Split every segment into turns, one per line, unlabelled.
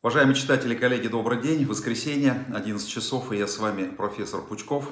Уважаемые читатели, коллеги, добрый день. Воскресенье, 11 часов, и я с вами, профессор Пучков.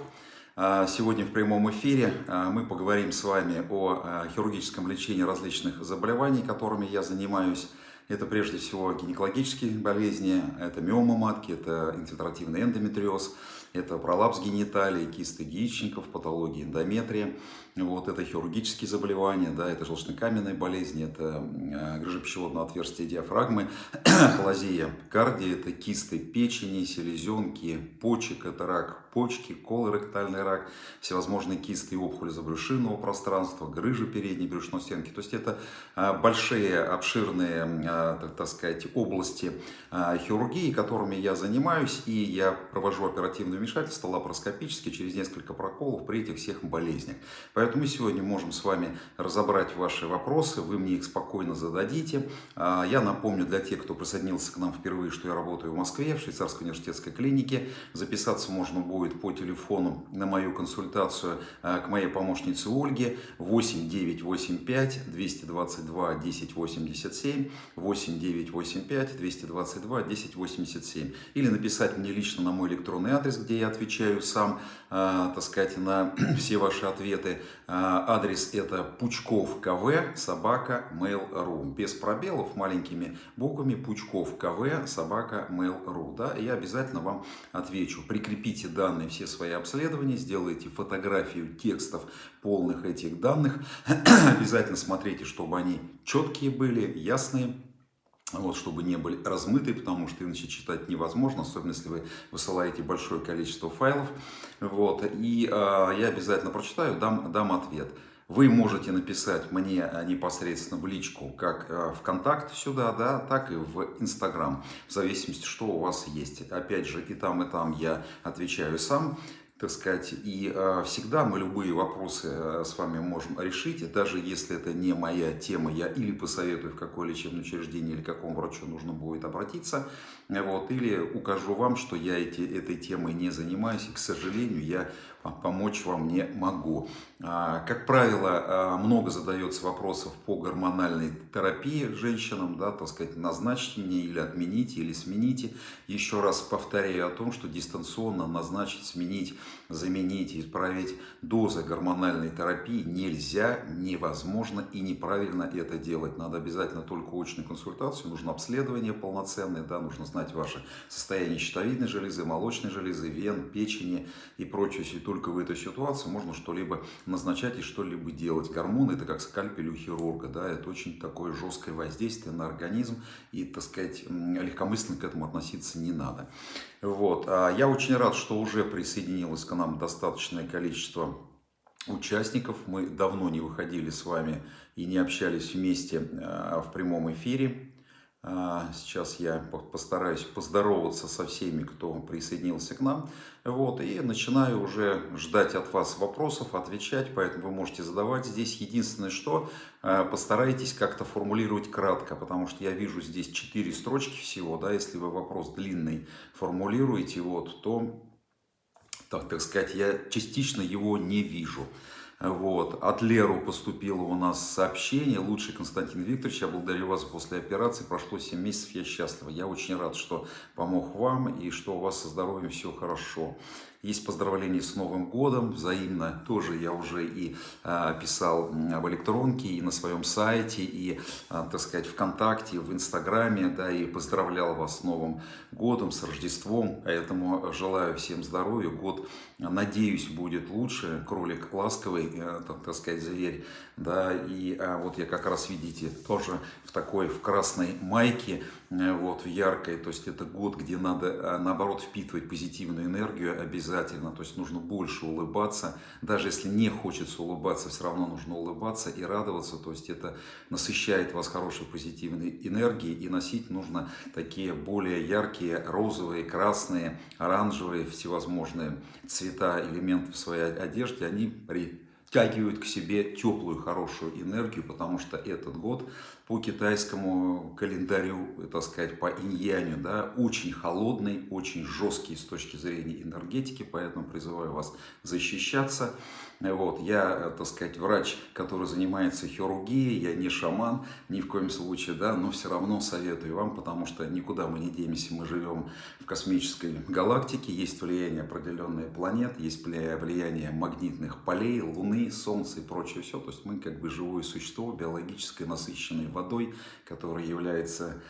А, сегодня в прямом эфире а, мы поговорим с вами о а, хирургическом лечении различных заболеваний, которыми я занимаюсь. Это прежде всего гинекологические болезни, это миома матки, это инфильтративный эндометриоз, это пролапс гениталий, кисты яичников, патологии эндометрия. Вот, это хирургические заболевания, да, это желчнокаменные болезни, это э, грыжа пищеводного отверстия диафрагмы, плазия кардии, это кисты печени, селезенки, почек, это рак почки, колоректальный рак, всевозможные кисты и опухоли забрюшинного пространства, грыжи передней брюшной стенки. То есть это э, большие, обширные, э, так, так сказать, области хирургии, которыми я занимаюсь, и я провожу оперативное вмешательство лапароскопически через несколько проколов при этих всех болезнях. Поэтому мы сегодня можем с вами разобрать ваши вопросы, вы мне их спокойно зададите. А, я напомню для тех, кто присоединился к нам впервые, что я работаю в Москве, в Швейцарской университетской клинике. Записаться можно будет по телефону на мою консультацию а, к моей помощнице Ольге 8 985 222 1087 8 985 222 1087 или написать мне лично на мой электронный адрес, где я отвечаю сам, а, так сказать, на все ваши ответы. А, адрес это Пучков КВ, собака, mail.ru. Без пробелов, маленькими буквами Пучков КВ, собака, mail.ru. Да, я обязательно вам отвечу. Прикрепите данные, все свои обследования, сделайте фотографию текстов полных этих данных. обязательно смотрите, чтобы они четкие были, ясные вот, чтобы не были размыты, потому что иначе читать невозможно, особенно если вы высылаете большое количество файлов. Вот, и э, я обязательно прочитаю, дам, дам ответ. Вы можете написать мне а, непосредственно в личку, как э, ВКонтакт сюда, да, так и в Инстаграм, в зависимости, что у вас есть. Опять же, и там, и там я отвечаю сам так сказать, и э, всегда мы любые вопросы э, с вами можем решить, и даже если это не моя тема, я или посоветую, в какое лечебное учреждение или к какому врачу нужно будет обратиться, вот, или укажу вам, что я эти, этой темой не занимаюсь, и, к сожалению, я помочь вам не могу. А, как правило, а, много задается вопросов по гормональной терапии женщинам, да, так сказать, назначьте мне или отмените, или смените. Еще раз повторяю о том, что дистанционно назначить, сменить, заменить, исправить дозы гормональной терапии нельзя, невозможно и неправильно это делать. Надо обязательно только очную консультацию, нужно обследование полноценное, да, нужно знать ваше состояние щитовидной железы, молочной железы, вен, печени и прочее. Если только в этой ситуации можно что-либо назначать и что-либо делать. Гормоны это как скальпель у хирурга, да, это очень такое жесткое воздействие на организм и, так сказать, легкомысленно к этому относиться не надо. Вот. А я очень рад, что уже присоединилось к нам достаточное количество участников. Мы давно не выходили с вами и не общались вместе а, в прямом эфире. А, сейчас я постараюсь поздороваться со всеми, кто присоединился к нам. Вот, и начинаю уже ждать от вас вопросов, отвечать, поэтому вы можете задавать здесь. Единственное, что а, постарайтесь как-то формулировать кратко, потому что я вижу здесь 4 строчки всего. Да, если вы вопрос длинный формулируете, вот, то, так, так сказать, я частично его не вижу. Вот. От Леру поступило у нас сообщение. Лучший Константин Викторович, я благодарю вас после операции. Прошло 7 месяцев, я счастлива. Я очень рад, что помог вам и что у вас со здоровьем все хорошо. Есть поздравления с Новым годом, взаимно тоже я уже и а, писал в электронке, и на своем сайте, и, а, так сказать, ВКонтакте, в Инстаграме, да, и поздравлял вас с Новым годом, с Рождеством, поэтому желаю всем здоровья, год, надеюсь, будет лучше, кролик ласковый, э, так, сказать, зверь, да, и а, вот я как раз, видите, тоже в такой, в красной майке, Э, вот, в яркой, то есть это год, где надо, э, наоборот, впитывать позитивную энергию обязательно, то есть нужно больше улыбаться, даже если не хочется улыбаться, все равно нужно улыбаться и радоваться, то есть это насыщает вас хорошей позитивной энергией, и носить нужно такие более яркие, розовые, красные, оранжевые, всевозможные цвета, элементы в своей одежде, они при втягивают к себе теплую, хорошую энергию, потому что этот год по китайскому календарю, так сказать, по иньяню, да, очень холодный, очень жесткий с точки зрения энергетики, поэтому призываю вас защищаться. Вот, я, так сказать, врач, который занимается хирургией, я не шаман, ни в коем случае, да, но все равно советую вам, потому что никуда мы не денемся, мы живем в космической галактике, есть влияние определенных планет, есть влияние магнитных полей, Луны, Солнца и прочее все, то есть мы как бы живое существо, биологическое, насыщенное водой, которая является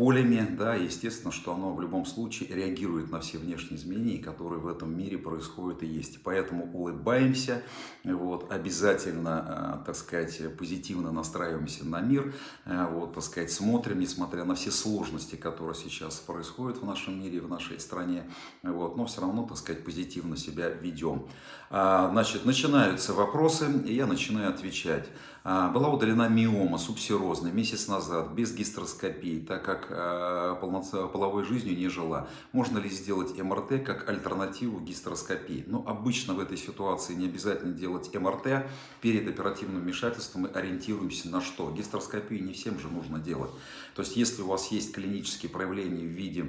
полями, да, естественно, что оно в любом случае реагирует на все внешние изменения, которые в этом мире происходят и есть. Поэтому улыбаемся, вот, обязательно, э, так сказать, позитивно настраиваемся на мир, э, вот, так сказать, смотрим, несмотря на все сложности, которые сейчас происходят в нашем мире, в нашей стране, вот, но все равно, так сказать, позитивно себя ведем. А, значит, начинаются вопросы, и я начинаю отвечать. А, была удалена миома субсерозная месяц назад без гистероскопии, так как а, половой жизнью не жила. Можно ли сделать МРТ как альтернативу гистероскопии? Ну, обычно в этой ситуации не обязательно делать МРТ. Перед оперативным вмешательством мы ориентируемся на что? Гистероскопию не всем же нужно делать. То есть, если у вас есть клинические проявления в виде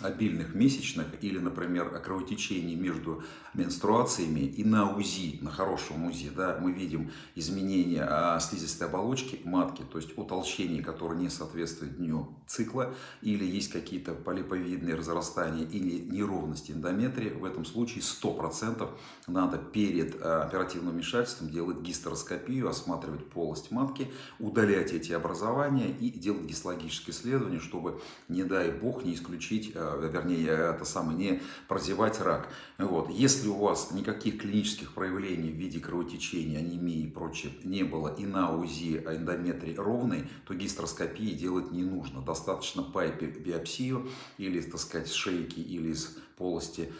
обильных месячных или, например, кровотечений между менструациями и на УЗИ, на хорошем УЗИ, да, мы видим изменения а, слизистой оболочки матки, то есть утолщение, которое не соответствует дню цикла, или есть какие-то полиповидные разрастания или неровности эндометрия, в этом случае 100% надо перед а, оперативным вмешательством делать гистероскопию, осматривать полость матки, удалять эти образования и делать гистологическое исследование, чтобы, не дай бог, не исключить а, вернее, это самое, не прозевать рак. Вот. Если у вас никаких клинических проявлений в виде кровотечения, анемии и прочее не было, и на УЗИ эндометрий ровный, то гистероскопии делать не нужно. Достаточно пайпе биопсию или, так сказать, шейки или из полости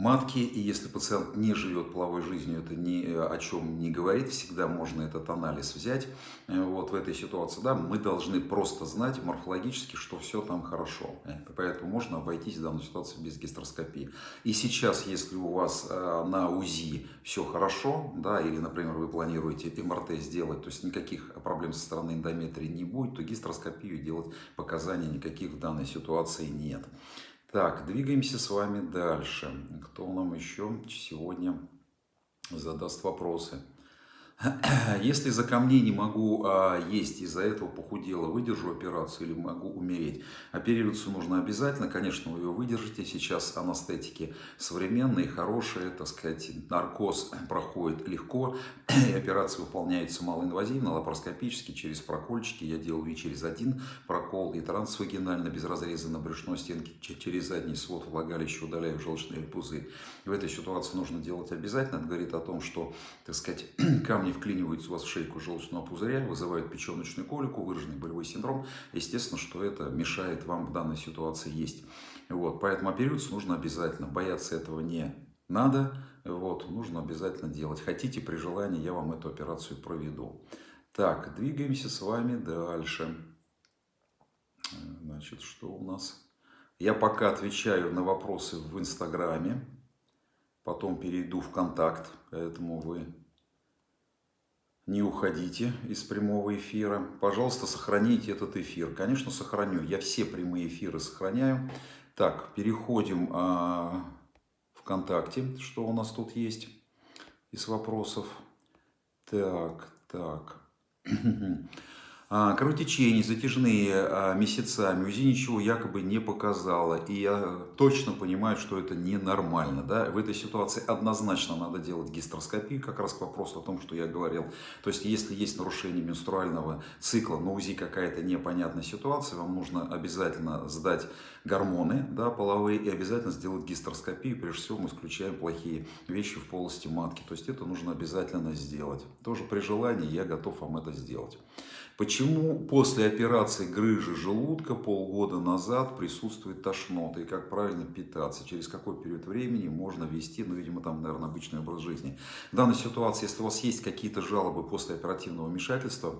матки, и если пациент не живет половой жизнью, это ни о чем не говорит, всегда можно этот анализ взять. Э, вот в этой ситуации, да, мы должны просто знать морфологически, что все там хорошо. Э, поэтому можно обойтись в данной ситуации без гистероскопии. И сейчас, если у вас э, на УЗИ все хорошо, да, или, например, вы планируете МРТ сделать, то есть никаких проблем со стороны эндометрии не будет, то гистероскопию делать показаний никаких в данной ситуации нет. Так, двигаемся с вами дальше. Кто нам еще сегодня задаст вопросы? Если за камней не могу а, есть, из-за этого похудела, выдержу операцию или могу умереть? Оперироваться нужно обязательно, конечно, вы ее выдержите. Сейчас анестетики современные, хорошие, так сказать, наркоз проходит легко. Операция выполняется малоинвазивно, лапароскопически, через прокольчики. Я делал и через один прокол, и трансвагинально, без разреза на брюшной стенке, через задний свод влагалища удаляю желчные пузырь. В этой ситуации нужно делать обязательно. Это говорит о том, что, так сказать, камни они вклиниваются у вас в шейку желчного пузыря, вызывают печеночную колику, выраженный болевой синдром. Естественно, что это мешает вам в данной ситуации есть. Вот, поэтому оперироваться нужно обязательно. Бояться этого не надо. Вот, нужно обязательно делать. Хотите, при желании я вам эту операцию проведу. Так, двигаемся с вами дальше. Значит, что у нас? Я пока отвечаю на вопросы в Инстаграме. Потом перейду в контакт, поэтому вы не уходите из прямого эфира. Пожалуйста, сохраните этот эфир. Конечно, сохраню. Я все прямые эфиры сохраняю. Так, переходим а, ВКонтакте. Что у нас тут есть из вопросов? Так, так. А, кровотечения затяжные а, месяцами, УЗИ ничего якобы не показало. И я точно понимаю, что это ненормально. Да? В этой ситуации однозначно надо делать гистероскопию, как раз к вопросу о том, что я говорил. То есть, если есть нарушение менструального цикла, на УЗИ какая-то непонятная ситуация, вам нужно обязательно сдать гормоны да, половые и обязательно сделать гистероскопию. Прежде всего, мы исключаем плохие вещи в полости матки. То есть, это нужно обязательно сделать. Тоже при желании я готов вам это сделать. Почему после операции грыжи желудка полгода назад присутствует тошнота и как правильно питаться? Через какой период времени можно вести, ну, видимо, там, наверное, обычный образ жизни. В данной ситуации, если у вас есть какие-то жалобы после оперативного вмешательства,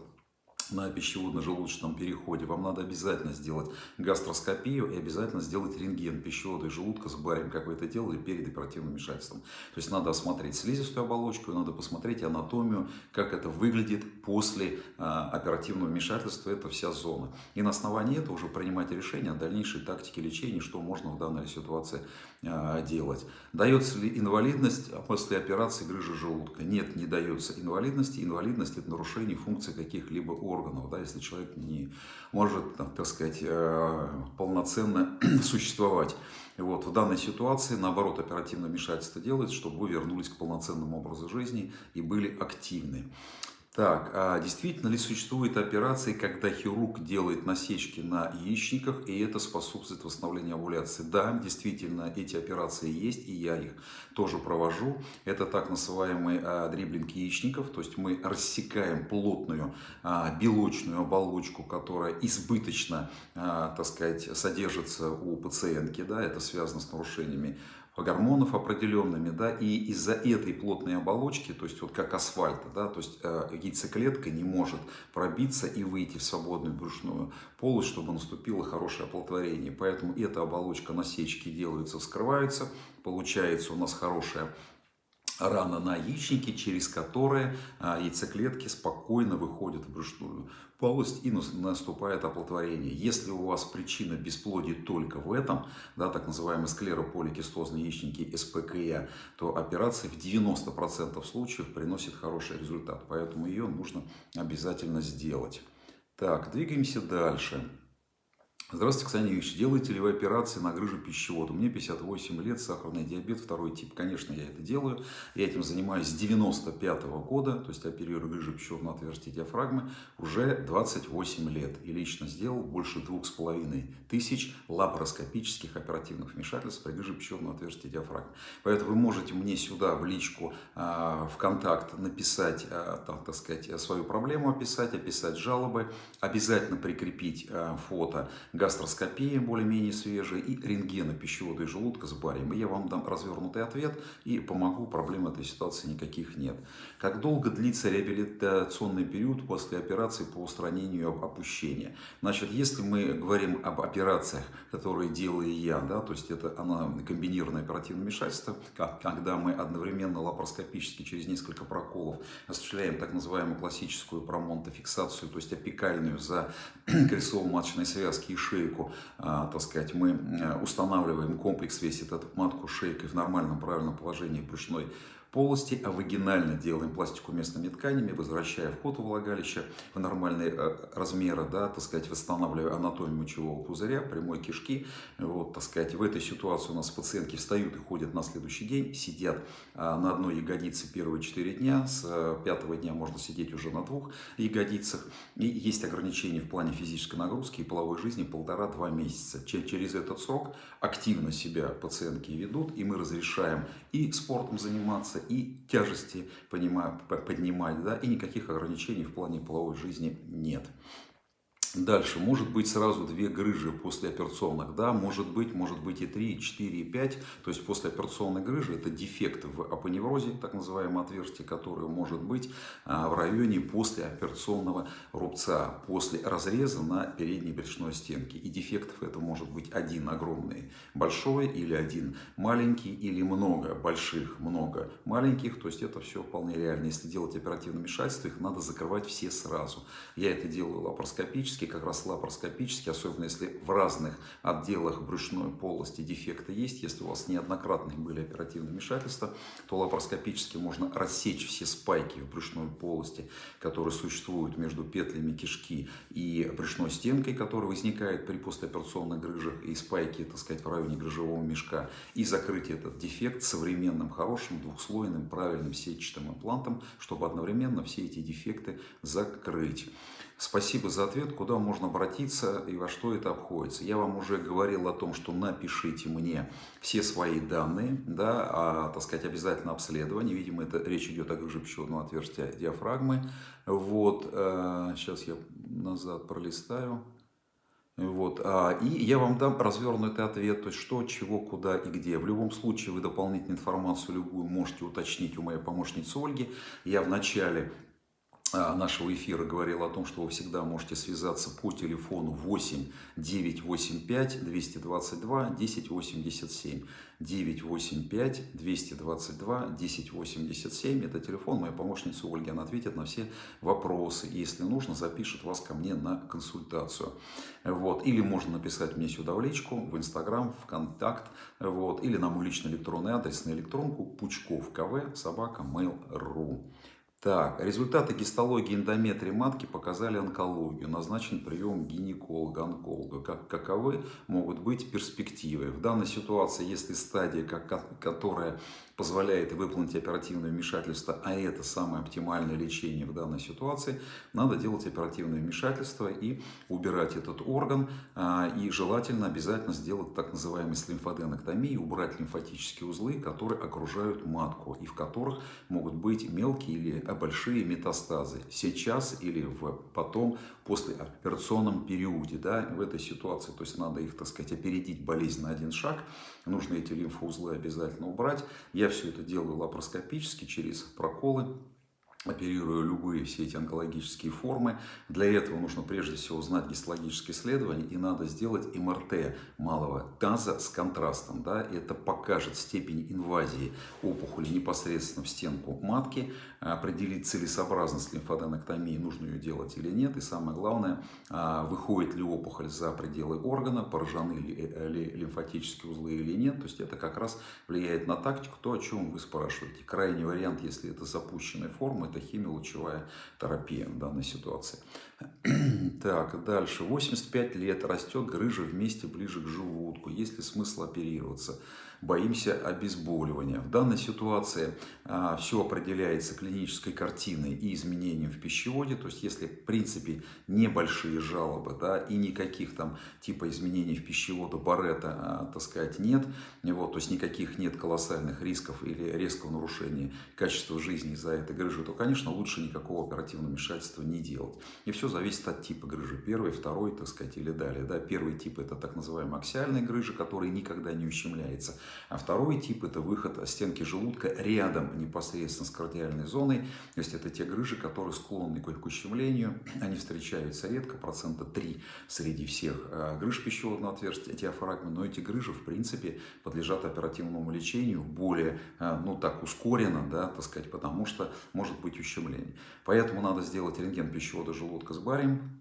на пищеводно-желудочном переходе, вам надо обязательно сделать гастроскопию и обязательно сделать рентген пищевода и желудка с барием, как вы это делали перед оперативным вмешательством. То есть надо осмотреть слизистую оболочку, надо посмотреть анатомию, как это выглядит после а, оперативного вмешательства, это вся зона. И на основании этого уже принимать решение о дальнейшей тактике лечения, что можно в данной ситуации делать. Дается ли инвалидность после операции грыжи желудка? Нет, не дается инвалидности. Инвалидность – это нарушение функций каких-либо органов органов, да, если человек не может, так сказать, э, полноценно существовать. Вот, в данной ситуации, наоборот, оперативное вмешательство делается, чтобы вы вернулись к полноценному образу жизни и были активны. Так, а действительно ли существуют операции, когда хирург делает насечки на яичниках, и это способствует восстановлению овуляции? Да, действительно, эти операции есть, и я их тоже провожу. Это так называемый а, дриблинг яичников, то есть мы рассекаем плотную а, белочную оболочку, которая избыточно, а, так сказать, содержится у пациентки, да, это связано с нарушениями гормонов определенными, да, и из-за этой плотной оболочки, то есть вот как асфальта, да, то есть э, яйцеклетка не может пробиться и выйти в свободную брюшную полость, чтобы наступило хорошее оплодотворение. Поэтому эта оболочка насечки делается, вскрывается, получается у нас хорошая рана на яичнике, через которые а, яйцеклетки спокойно выходят в брюшную полость и наступает оплодотворение. Если у вас причина бесплодия только в этом, да, так называемый склерополикистозные яичники СПКЯ, то операция в 90% случаев приносит хороший результат. Поэтому ее нужно обязательно сделать. Так, двигаемся дальше. Здравствуйте, Ксения Юрьевич. Делаете ли вы операции на грыжу пищевода? Мне 58 лет, сахарный диабет, второй тип. Конечно, я это делаю. Я этим занимаюсь с 95 -го года, то есть оперирую грыжу пищеводного отверстия диафрагмы уже 28 лет. И лично сделал больше двух с половиной тысяч лапароскопических оперативных вмешательств при грыже пищеводного отверстия диафрагмы. Поэтому вы можете мне сюда в личку, а, в контакт написать, а, там, так сказать, свою проблему описать, описать жалобы, обязательно прикрепить а, фото гастроскопия более-менее свежая и рентгена пищевода и желудка с барием. Я вам дам развернутый ответ и помогу, проблем этой ситуации никаких нет. Как долго длится реабилитационный период после операции по устранению опущения? Значит, если мы говорим об операциях, которые делаю я, да, то есть это она комбинированное оперативное вмешательство, когда мы одновременно лапароскопически через несколько проколов осуществляем так называемую классическую промонтофиксацию, то есть опекальную за крестово-маточной связки и шейку, а, так сказать, мы э, устанавливаем комплекс весь этот матку шейкой в нормальном правильном положении брюшной полости, а вагинально делаем пластику местными тканями, возвращая вход в влагалище в нормальные э, размеры, да, так сказать, восстанавливая анатомию мочевого пузыря, прямой кишки. Вот, так сказать, в этой ситуации у нас пациентки встают и ходят на следующий день, сидят а, на одной ягодице первые 4 дня, с э, пятого дня можно сидеть уже на двух ягодицах. И есть ограничения в плане физической нагрузки и половой жизни полтора-два месяца. Через этот срок активно себя пациентки ведут, и мы разрешаем и спортом заниматься, и тяжести поднимать, да, и никаких ограничений в плане половой жизни нет. Дальше, может быть сразу две грыжи после операционных, да, может быть, может быть и 3, и 4, и 5, то есть после операционной грыжи это дефект в апоневрозе, так называемое отверстие, которое может быть а, в районе после операционного рубца, после разреза на передней брюшной стенке. И дефектов это может быть один огромный, большой, или один маленький, или много больших, много маленьких, то есть это все вполне реально. Если делать оперативное вмешательство, их надо закрывать все сразу. Я это делаю лапароскопически, хирургически, как раз лапароскопически, особенно если в разных отделах брюшной полости дефекты есть, если у вас неоднократные были оперативные вмешательства, то лапароскопически можно рассечь все спайки в брюшной полости, которые существуют между петлями кишки и брюшной стенкой, которая возникает при послеоперационных грыжах, и спайки, так сказать, в районе грыжевого мешка, и закрыть этот дефект современным, хорошим, двухслойным, правильным сетчатым имплантом, чтобы одновременно все эти дефекты закрыть. Спасибо за ответ, куда можно обратиться и во что это обходится. Я вам уже говорил о том, что напишите мне все свои данные, да, о, так сказать, обязательно обследование. Видимо, это речь идет о грыже пищеводного отверстия диафрагмы. Вот, э, сейчас я назад пролистаю. Вот, а, и я вам дам развернутый ответ, то есть что, чего, куда и где. В любом случае вы дополнительную информацию любую можете уточнить у моей помощницы Ольги. Я в начале а, нашего эфира говорил о том, что вы всегда можете связаться по телефону 8 985 222 1087. 985 222 1087. Это телефон моей помощницы Ольги. Она ответит на все вопросы. И если нужно, запишет вас ко мне на консультацию. Вот. Или можно написать мне сюда в личку, в Инстаграм, в Контакт. Вот. Или на мой личный электронный адрес на электронку пучков кв собака mail.ru. Так, результаты гистологии эндометрии матки показали онкологию. Назначен прием гинеколога-онколога. Как, каковы могут быть перспективы? В данной ситуации, если стадия, которая позволяет выполнить оперативное вмешательство, а это самое оптимальное лечение в данной ситуации, надо делать оперативное вмешательство и убирать этот орган. А, и желательно обязательно сделать так называемый с лимфоденоктомией, убрать лимфатические узлы, которые окружают матку и в которых могут быть мелкие или большие метастазы сейчас или в потом после операционном периоде да, в этой ситуации. То есть надо их, так сказать, опередить болезнь на один шаг. Нужно эти лимфоузлы обязательно убрать. Я все это делаю лапароскопически через проколы оперирую любые все эти онкологические формы. Для этого нужно прежде всего знать гистологические исследования и надо сделать МРТ малого таза с контрастом. Да? Это покажет степень инвазии опухоли непосредственно в стенку матки, определить целесообразность лимфоденоктомии, нужно ее делать или нет. И самое главное, а, выходит ли опухоль за пределы органа, поражены ли лимфатические узлы или нет. То есть это как раз влияет на тактику, то, о чем вы спрашиваете. Крайний вариант, если это запущенная форма, это химиолучевая терапия в данной ситуации. Так, дальше. 85 лет, растет грыжа вместе ближе к желудку. Есть ли смысл оперироваться? Боимся обезболивания. В данной ситуации а, все определяется клинической картиной и изменением в пищеводе. То есть, если в принципе небольшие жалобы да, и никаких там типа изменений в пищеводе Барета, а, так сказать, нет, вот, то есть никаких нет колоссальных рисков или резкого нарушения качества жизни из-за этой грыжи, то, конечно, лучше никакого оперативного вмешательства не делать. И все зависит от типа грыжи. Первый, второй, так сказать, или далее. Да. Первый тип это так называемая аксиальная грыжа, которая никогда не ущемляется. А второй тип – это выход стенки желудка рядом непосредственно с кардиальной зоной. То есть это те грыжи, которые склонны к ущемлению. Они встречаются редко, процента 3 среди всех э, грыж пищеводного отверстия диафрагмы. Но эти грыжи, в принципе, подлежат оперативному лечению более, э, ну так, ускоренно, да, так сказать, потому что может быть ущемление. Поэтому надо сделать рентген пищевода желудка с барием,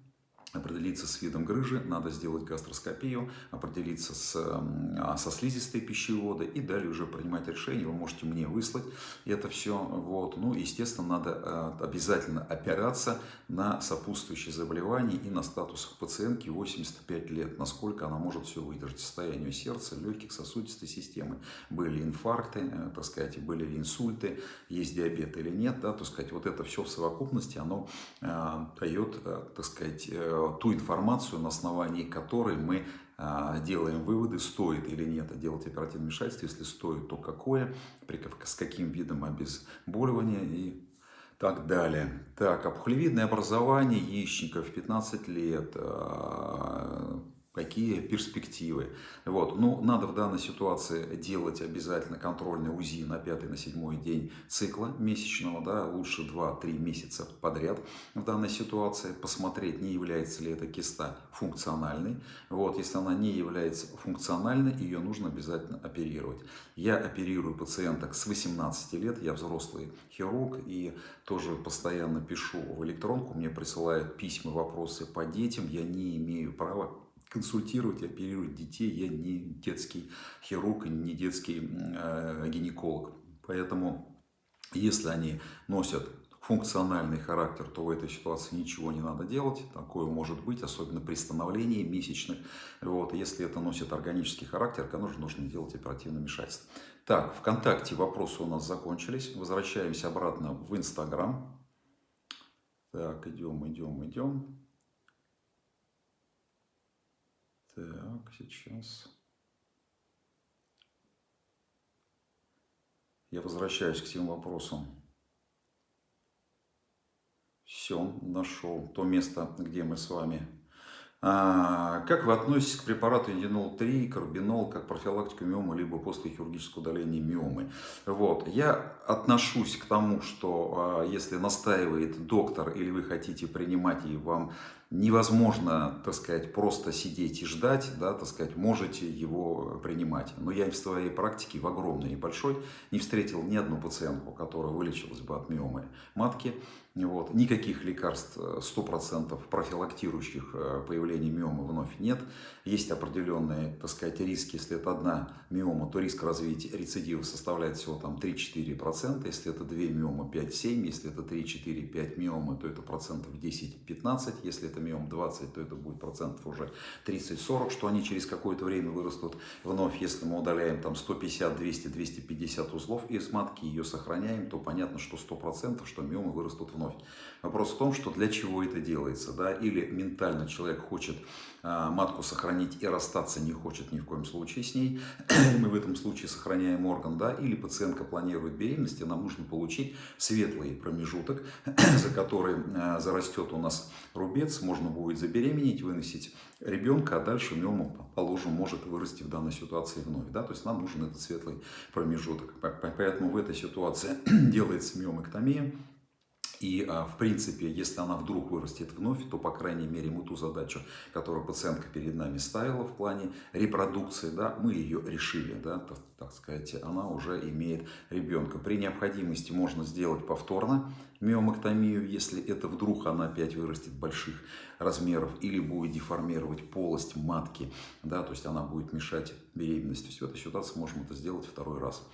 определиться с видом грыжи, надо сделать гастроскопию, определиться с, а, со слизистой пищевода и далее уже принимать решение. Вы можете мне выслать это все. Вот. Ну, естественно, надо а, обязательно опираться на сопутствующие заболевания и на статус пациентки 85 лет, насколько она может все выдержать. Состояние сердца, легких, сосудистой системы. Были инфаркты, э, так сказать, были ли инсульты, есть диабет или нет. Да, так сказать, вот это все в совокупности, оно э, дает, э, так сказать, ту информацию, на основании которой мы а, делаем выводы, стоит или нет делать оперативное вмешательство. Если стоит, то какое, с каким видом обезболивания и так далее. Так, опухолевидное образование яичников 15 лет, а, какие перспективы. Вот. Ну, надо в данной ситуации делать обязательно контрольный УЗИ на пятый, на седьмой день цикла месячного, да, лучше 2-3 месяца подряд в данной ситуации, посмотреть, не является ли эта киста функциональной. Вот. Если она не является функциональной, ее нужно обязательно оперировать. Я оперирую пациенток с 18 лет, я взрослый хирург и тоже постоянно пишу в электронку, мне присылают письма, вопросы по детям, я не имею права консультировать, оперировать детей. Я не детский хирург, не детский э, гинеколог. Поэтому, если они носят функциональный характер, то в этой ситуации ничего не надо делать. Такое может быть, особенно при становлении месячных. Вот. Если это носит органический характер, конечно, нужно делать оперативное вмешательство. Так, ВКонтакте вопросы у нас закончились. Возвращаемся обратно в Инстаграм. Так, идем, идем, идем. Так, сейчас. Я возвращаюсь к тем вопросам. Все, нашел то место, где мы с вами А, как вы относитесь к препарату Единол-3, карбинол, как профилактику миомы, либо после хирургического удаления миомы? Вот. Я отношусь к тому, что а, если настаивает доктор или вы хотите принимать и вам невозможно, так сказать, просто сидеть и ждать, да, так сказать, можете его принимать. Но я в своей практике, в огромной и большой, не встретил ни одну пациентку, которая вылечилась бы от миомы матки, вот. Никаких лекарств 100% э, профилактирующих э, появление миомы вновь нет. Есть определенные, так сказать, риски. Если это одна миома, то риск развития рецидива составляет всего там 3-4%. Если это две миомы, 5-7%. Если это 3-4-5 миомы, то это процентов 10-15%. Если это миом 20, то это будет процентов уже 30-40, что они через какое-то время вырастут вновь. Если мы удаляем там 150, 200, 250 узлов из матки, ее сохраняем, то понятно, что 100%, что миомы вырастут вновь. Вопрос в том, что для чего это делается, да, или ментально человек хочет а, матку сохранить и расстаться не хочет ни в коем случае с ней, мы в этом случае сохраняем орган, да, или пациентка планирует беременность, и нам нужно получить светлый промежуток, за который а, зарастет у нас рубец, можно будет забеременеть, выносить ребенка, а дальше миома, положим, может вырасти в данной ситуации вновь, да, то есть нам нужен этот светлый промежуток, поэтому в этой ситуации делается миомэктомия, и, а, в принципе, если она вдруг вырастет вновь, то, по крайней мере, мы ту задачу, которую пациентка перед нами ставила в плане репродукции, да, мы ее решили, да, так, так сказать, она уже имеет ребенка. При необходимости можно сделать повторно миомэктомию, если это вдруг она опять вырастет больших размеров или будет деформировать полость матки, да, то есть она будет мешать беременности. То есть в этой ситуации можем это сделать второй раз.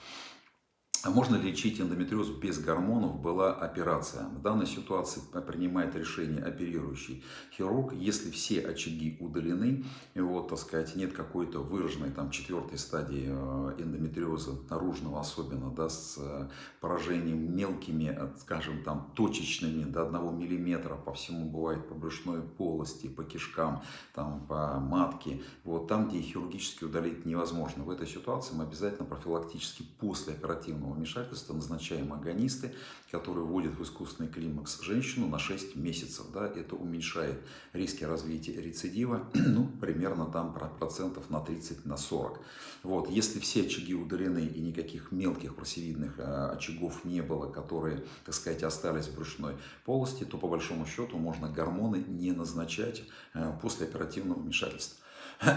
А можно лечить эндометриоз без гормонов, была операция. В данной ситуации принимает решение оперирующий хирург, если все очаги удалены, и вот, так сказать, нет какой-то выраженной там четвертой стадии э, эндометриоза, наружного особенно, да, с э, поражением мелкими, э, скажем, там, точечными до 1 миллиметра по всему бывает, по брюшной полости, по кишкам, там, по матке, вот там, где хирургически удалить невозможно. В этой ситуации мы обязательно профилактически после оперативного вмешательства назначаем агонисты, которые вводят в искусственный климакс женщину на 6 месяцев. Да, это уменьшает риски развития рецидива ну, примерно там процентов на 30 на 40. Вот, если все очаги удалены и никаких мелких просевидных а, очагов не было, которые, так сказать, остались в брюшной полости, то по большому счету можно гормоны не назначать а, после оперативного вмешательства.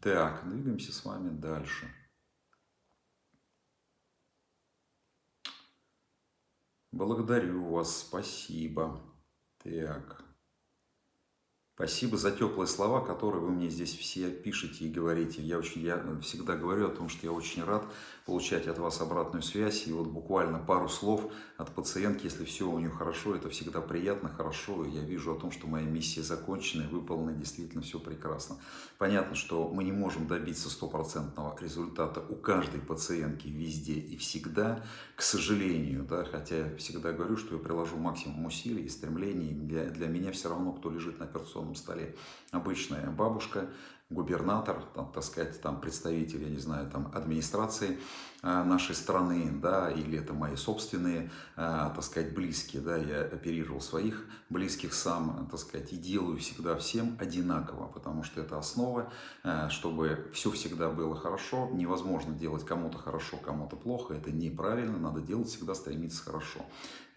Так, двигаемся с вами дальше. Благодарю вас, спасибо. Так. Спасибо за теплые слова, которые вы мне здесь все пишете и говорите. Я, очень, я всегда говорю о том, что я очень рад получать от вас обратную связь. И вот буквально пару слов от пациентки, если все у нее хорошо, это всегда приятно, хорошо. И я вижу о том, что моя миссия закончена выполнена, действительно все прекрасно. Понятно, что мы не можем добиться стопроцентного результата у каждой пациентки везде и всегда, к сожалению. Да, хотя я всегда говорю, что я приложу максимум усилий и стремлений. Для, для меня все равно, кто лежит на операционном операционном столе обычная бабушка, губернатор, там, так сказать, там представитель, я не знаю, там администрации э, нашей страны, да, или это мои собственные, э, так сказать, близкие, да, я оперировал своих близких сам, так сказать, и делаю всегда всем одинаково, потому что это основа, э, чтобы все всегда было хорошо, невозможно делать кому-то хорошо, кому-то плохо, это неправильно, надо делать всегда стремиться хорошо.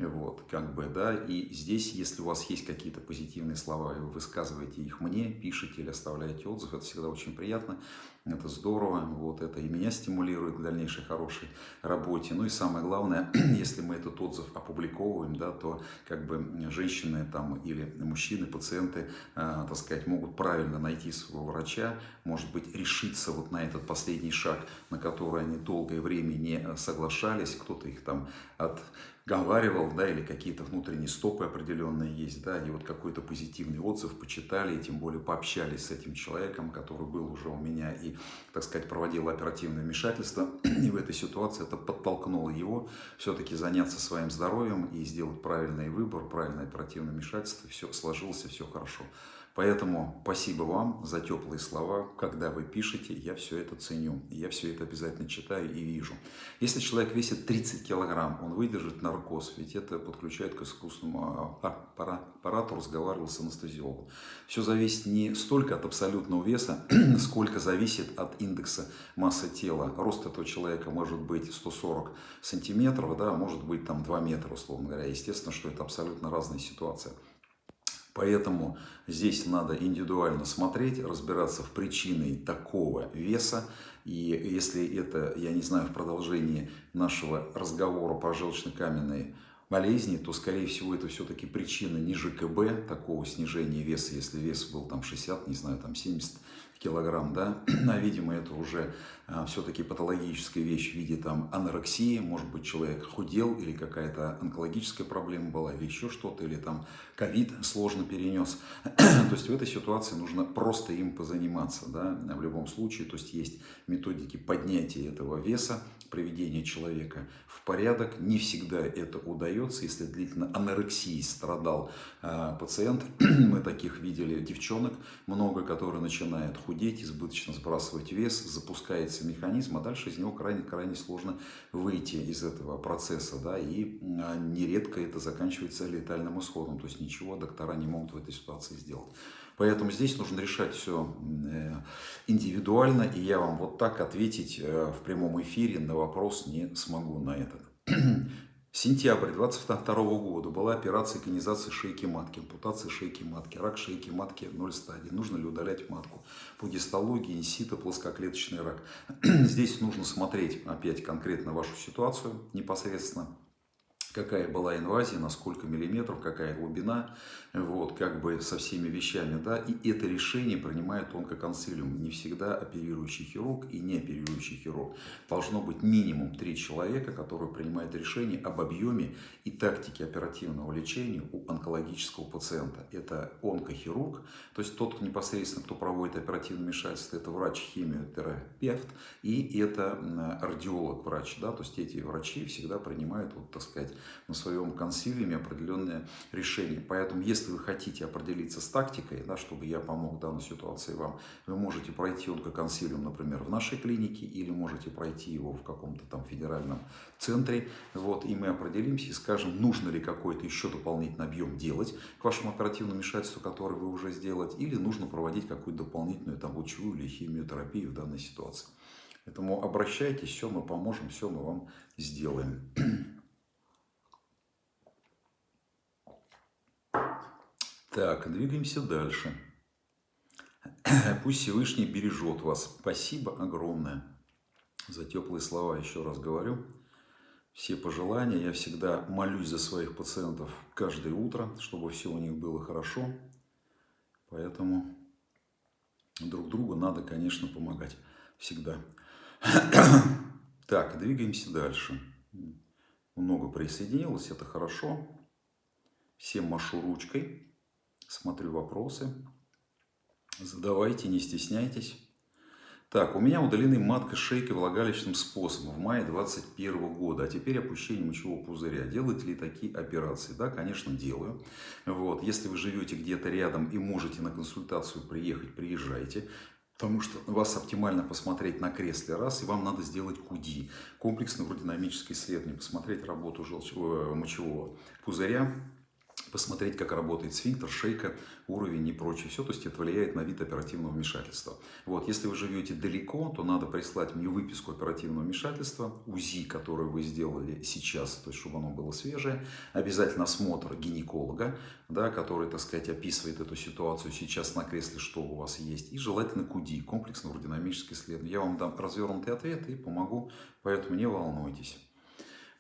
Вот, как бы, да, и здесь, если у вас есть какие-то позитивные слова, вы высказываете их мне, пишите или оставляете отзыв, это всегда очень приятно, это здорово, вот, это и меня стимулирует к дальнейшей хорошей работе. Ну и самое главное, если мы этот отзыв опубликовываем, да, то как бы женщины там или мужчины, пациенты, э, так сказать, могут правильно найти своего врача, может быть, решиться вот на этот последний шаг, на который они долгое время не соглашались, кто-то их там от говаривал, да, или какие-то внутренние стопы определенные есть, да, и вот какой-то позитивный отзыв почитали, и тем более пообщались с этим человеком, который был уже у меня и, так сказать, проводил оперативное вмешательство, и в этой ситуации это подтолкнуло его все-таки заняться своим здоровьем и сделать правильный выбор, правильное оперативное вмешательство, все сложилось, все хорошо Поэтому спасибо вам за теплые слова. Когда вы пишете, я все это ценю. Я все это обязательно читаю и вижу. Если человек весит 30 килограмм, он выдержит наркоз, ведь это подключает к искусственному аппарату, разговаривал с анестезиологом. Все зависит не столько от абсолютного веса, сколько зависит от индекса массы тела. Рост этого человека может быть 140 сантиметров, да, может быть там 2 метра, условно говоря. Естественно, что это абсолютно разная ситуация. Поэтому здесь надо индивидуально смотреть, разбираться в причине такого веса. И если это, я не знаю, в продолжении нашего разговора про желчно-каменные болезни, то, скорее всего, это все-таки причина не ЖКБ, такого снижения веса, если вес был там 60, не знаю, там 70 килограмм, да, а, видимо, это уже а, все-таки патологическая вещь в виде там анорексии, может быть, человек худел или какая-то онкологическая проблема была, или еще что-то, или там ковид сложно перенес. то есть в этой ситуации нужно просто им позаниматься, да, в любом случае, то есть есть методики поднятия этого веса, приведения человека в порядок. Не всегда это удается, если длительно анорексией страдал э, пациент. Мы таких видели девчонок много, которые начинают худеть, избыточно сбрасывать вес, запускается механизм, а дальше из него крайне-крайне сложно выйти из этого процесса. Да, и э, нередко это заканчивается летальным исходом, то есть ничего доктора не могут в этой ситуации сделать. Поэтому здесь нужно решать все э, индивидуально, и я вам вот так ответить э, в прямом эфире на вопрос не смогу на этот. Сентябрь 22 года была операция конизации шейки матки, ампутация шейки матки, рак шейки матки 0 стадий. Нужно ли удалять матку? По гистологии, инсита, плоскоклеточный рак. Здесь нужно смотреть опять конкретно вашу ситуацию непосредственно какая была инвазия, на сколько миллиметров, какая глубина, вот, как бы со всеми вещами, да, и это решение принимает онкоконсилиум, не всегда оперирующий хирург и не оперирующий хирург. Должно быть минимум три человека, которые принимают решение об объеме и тактике оперативного лечения у онкологического пациента. Это онкохирург, то есть тот, кто непосредственно, кто проводит оперативное вмешательство, это врач-химиотерапевт, и это радиолог-врач, да, то есть эти врачи всегда принимают, вот, так сказать, на своем консилиуме определенные решения. Поэтому, если вы хотите определиться с тактикой, да, чтобы я помог в данной ситуации вам, вы можете пройти онкоконсилиум, например, в нашей клинике, или можете пройти его в каком-то там федеральном центре, вот, и мы определимся и скажем, нужно ли какой-то еще дополнительный объем делать к вашему оперативному вмешательству, которое вы уже сделать, или нужно проводить какую-то дополнительную там лучевую или химиотерапию в данной ситуации. Поэтому обращайтесь, все мы поможем, все мы вам сделаем. Так, двигаемся дальше. Пусть Всевышний бережет вас. Спасибо огромное за теплые слова, еще раз говорю. Все пожелания. Я всегда молюсь за своих пациентов каждое утро, чтобы все у них было хорошо. Поэтому друг другу надо, конечно, помогать. Всегда. Так, двигаемся дальше. Много присоединилось, это хорошо. Всем машу ручкой смотрю вопросы. Задавайте, не стесняйтесь. Так, у меня удалены матка с шейкой влагалищным способом в мае 2021 года, а теперь опущение мочевого пузыря. Делаете ли такие операции? Да, конечно, делаю. Вот. Если вы живете где-то рядом и можете на консультацию приехать, приезжайте. Потому что вас оптимально посмотреть на кресле раз, и вам надо сделать КУДИ, комплексное уродинамическое исследование, посмотреть работу желчевого, мочевого пузыря, посмотреть, как работает сфинктер, шейка, уровень и прочее. Все, то есть это влияет на вид оперативного вмешательства. Вот, если вы живете далеко, то надо прислать мне выписку оперативного вмешательства, УЗИ, которое вы сделали сейчас, то есть чтобы оно было свежее. Обязательно осмотр гинеколога, да, который, так сказать, описывает эту ситуацию сейчас на кресле, что у вас есть. И желательно КУДИ, комплексное уродинамическое исследование. Я вам дам развернутый ответ и помогу, поэтому не волнуйтесь.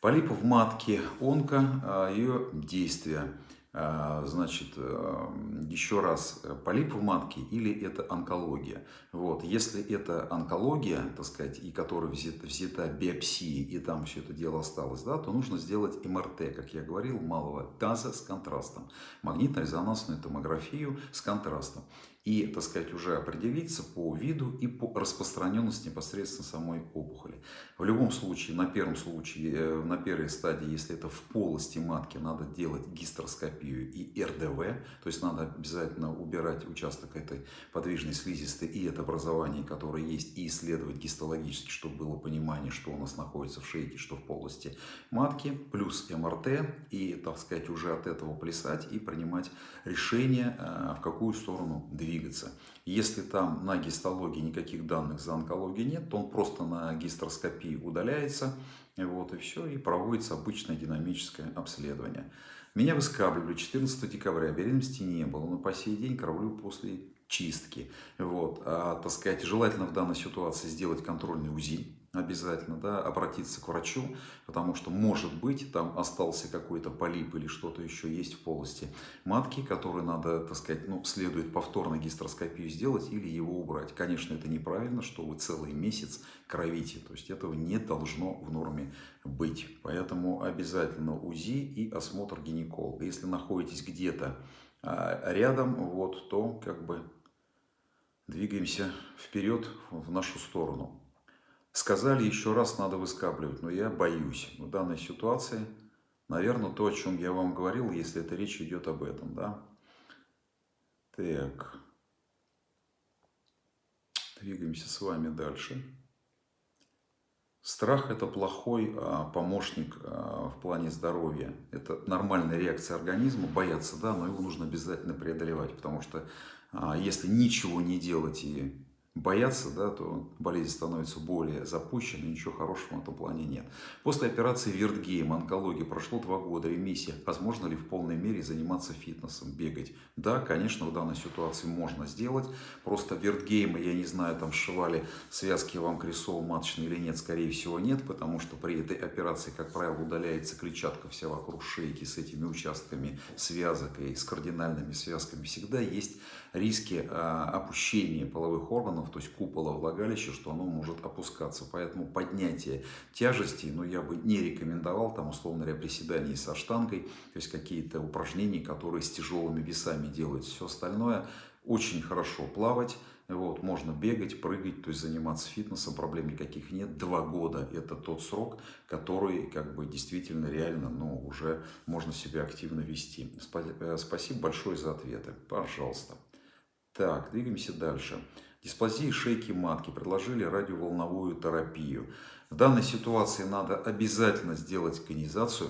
Полип в матке, онко, а, ее действия. А, значит, э, еще раз, э, полип в матке или это онкология. Вот, если это онкология, так сказать, и которая взята, взята биопсия, и там все это дело осталось, да, то нужно сделать МРТ, как я говорил, малого таза с контрастом, магнитно-резонансную томографию с контрастом. И, так сказать, уже определиться по виду и по распространенности непосредственно самой опухоли. В любом случае, на первом случае, э, на первой стадии, если это в полости матки, надо делать гистероскопию и РДВ, то есть надо обязательно убирать участок этой подвижной слизистой и это образование, которое есть, и исследовать гистологически, чтобы было понимание, что у нас находится в шейке, что в полости матки, плюс МРТ, и, так сказать, уже от этого плясать и принимать решение, э, в какую сторону двигаться двигаться. Если там на гистологии никаких данных за онкологией нет, то он просто на гистероскопии удаляется, вот, и все, и проводится обычное динамическое обследование. Меня выскабливали 14 декабря, беременности не было, но по сей день кровлю после чистки. Вот, а, так сказать, желательно в данной ситуации сделать контрольный УЗИ, обязательно да, обратиться к врачу, потому что, может быть, там остался какой-то полип или что-то еще есть в полости матки, который надо, так сказать, ну, следует повторно гистероскопию сделать или его убрать. Конечно, это неправильно, что вы целый месяц кровите, то есть этого не должно в норме быть. Поэтому обязательно УЗИ и осмотр гинеколога. Если находитесь где-то а, рядом, вот, то как бы двигаемся вперед в нашу сторону. Сказали, еще раз надо выскабливать, но я боюсь. В данной ситуации, наверное, то, о чем я вам говорил, если это речь идет об этом, да. Так. Двигаемся с вами дальше. Страх – это плохой а, помощник а, в плане здоровья. Это нормальная реакция организма, бояться, да, но его нужно обязательно преодолевать, потому что а, если ничего не делать и бояться, да, то болезнь становится более запущенной, ничего хорошего в этом плане нет. После операции Вертгейм, онкологии, прошло два года, ремиссия. Возможно ли в полной мере заниматься фитнесом, бегать? Да, конечно, в данной ситуации можно сделать. Просто Вертгейма, я не знаю, там сшивали связки вам крестово-маточные или нет, скорее всего нет, потому что при этой операции, как правило, удаляется клетчатка вся вокруг шейки с этими участками связок и с кардинальными связками. Всегда есть риски а, опущения половых органов, то есть купола влагалища, что оно может опускаться. Поэтому поднятие тяжести, ну, я бы не рекомендовал, там, условно говоря, приседания со штангой, то есть какие-то упражнения, которые с тяжелыми весами делают. Все остальное очень хорошо плавать, вот, можно бегать, прыгать, то есть заниматься фитнесом, проблем никаких нет. Два года – это тот срок, который как бы действительно реально, ну, уже можно себя активно вести. Э, спасибо большое за ответы. Пожалуйста. Так, двигаемся дальше. Дисплазии шейки матки предложили радиоволновую терапию. В данной ситуации надо обязательно сделать конизацию,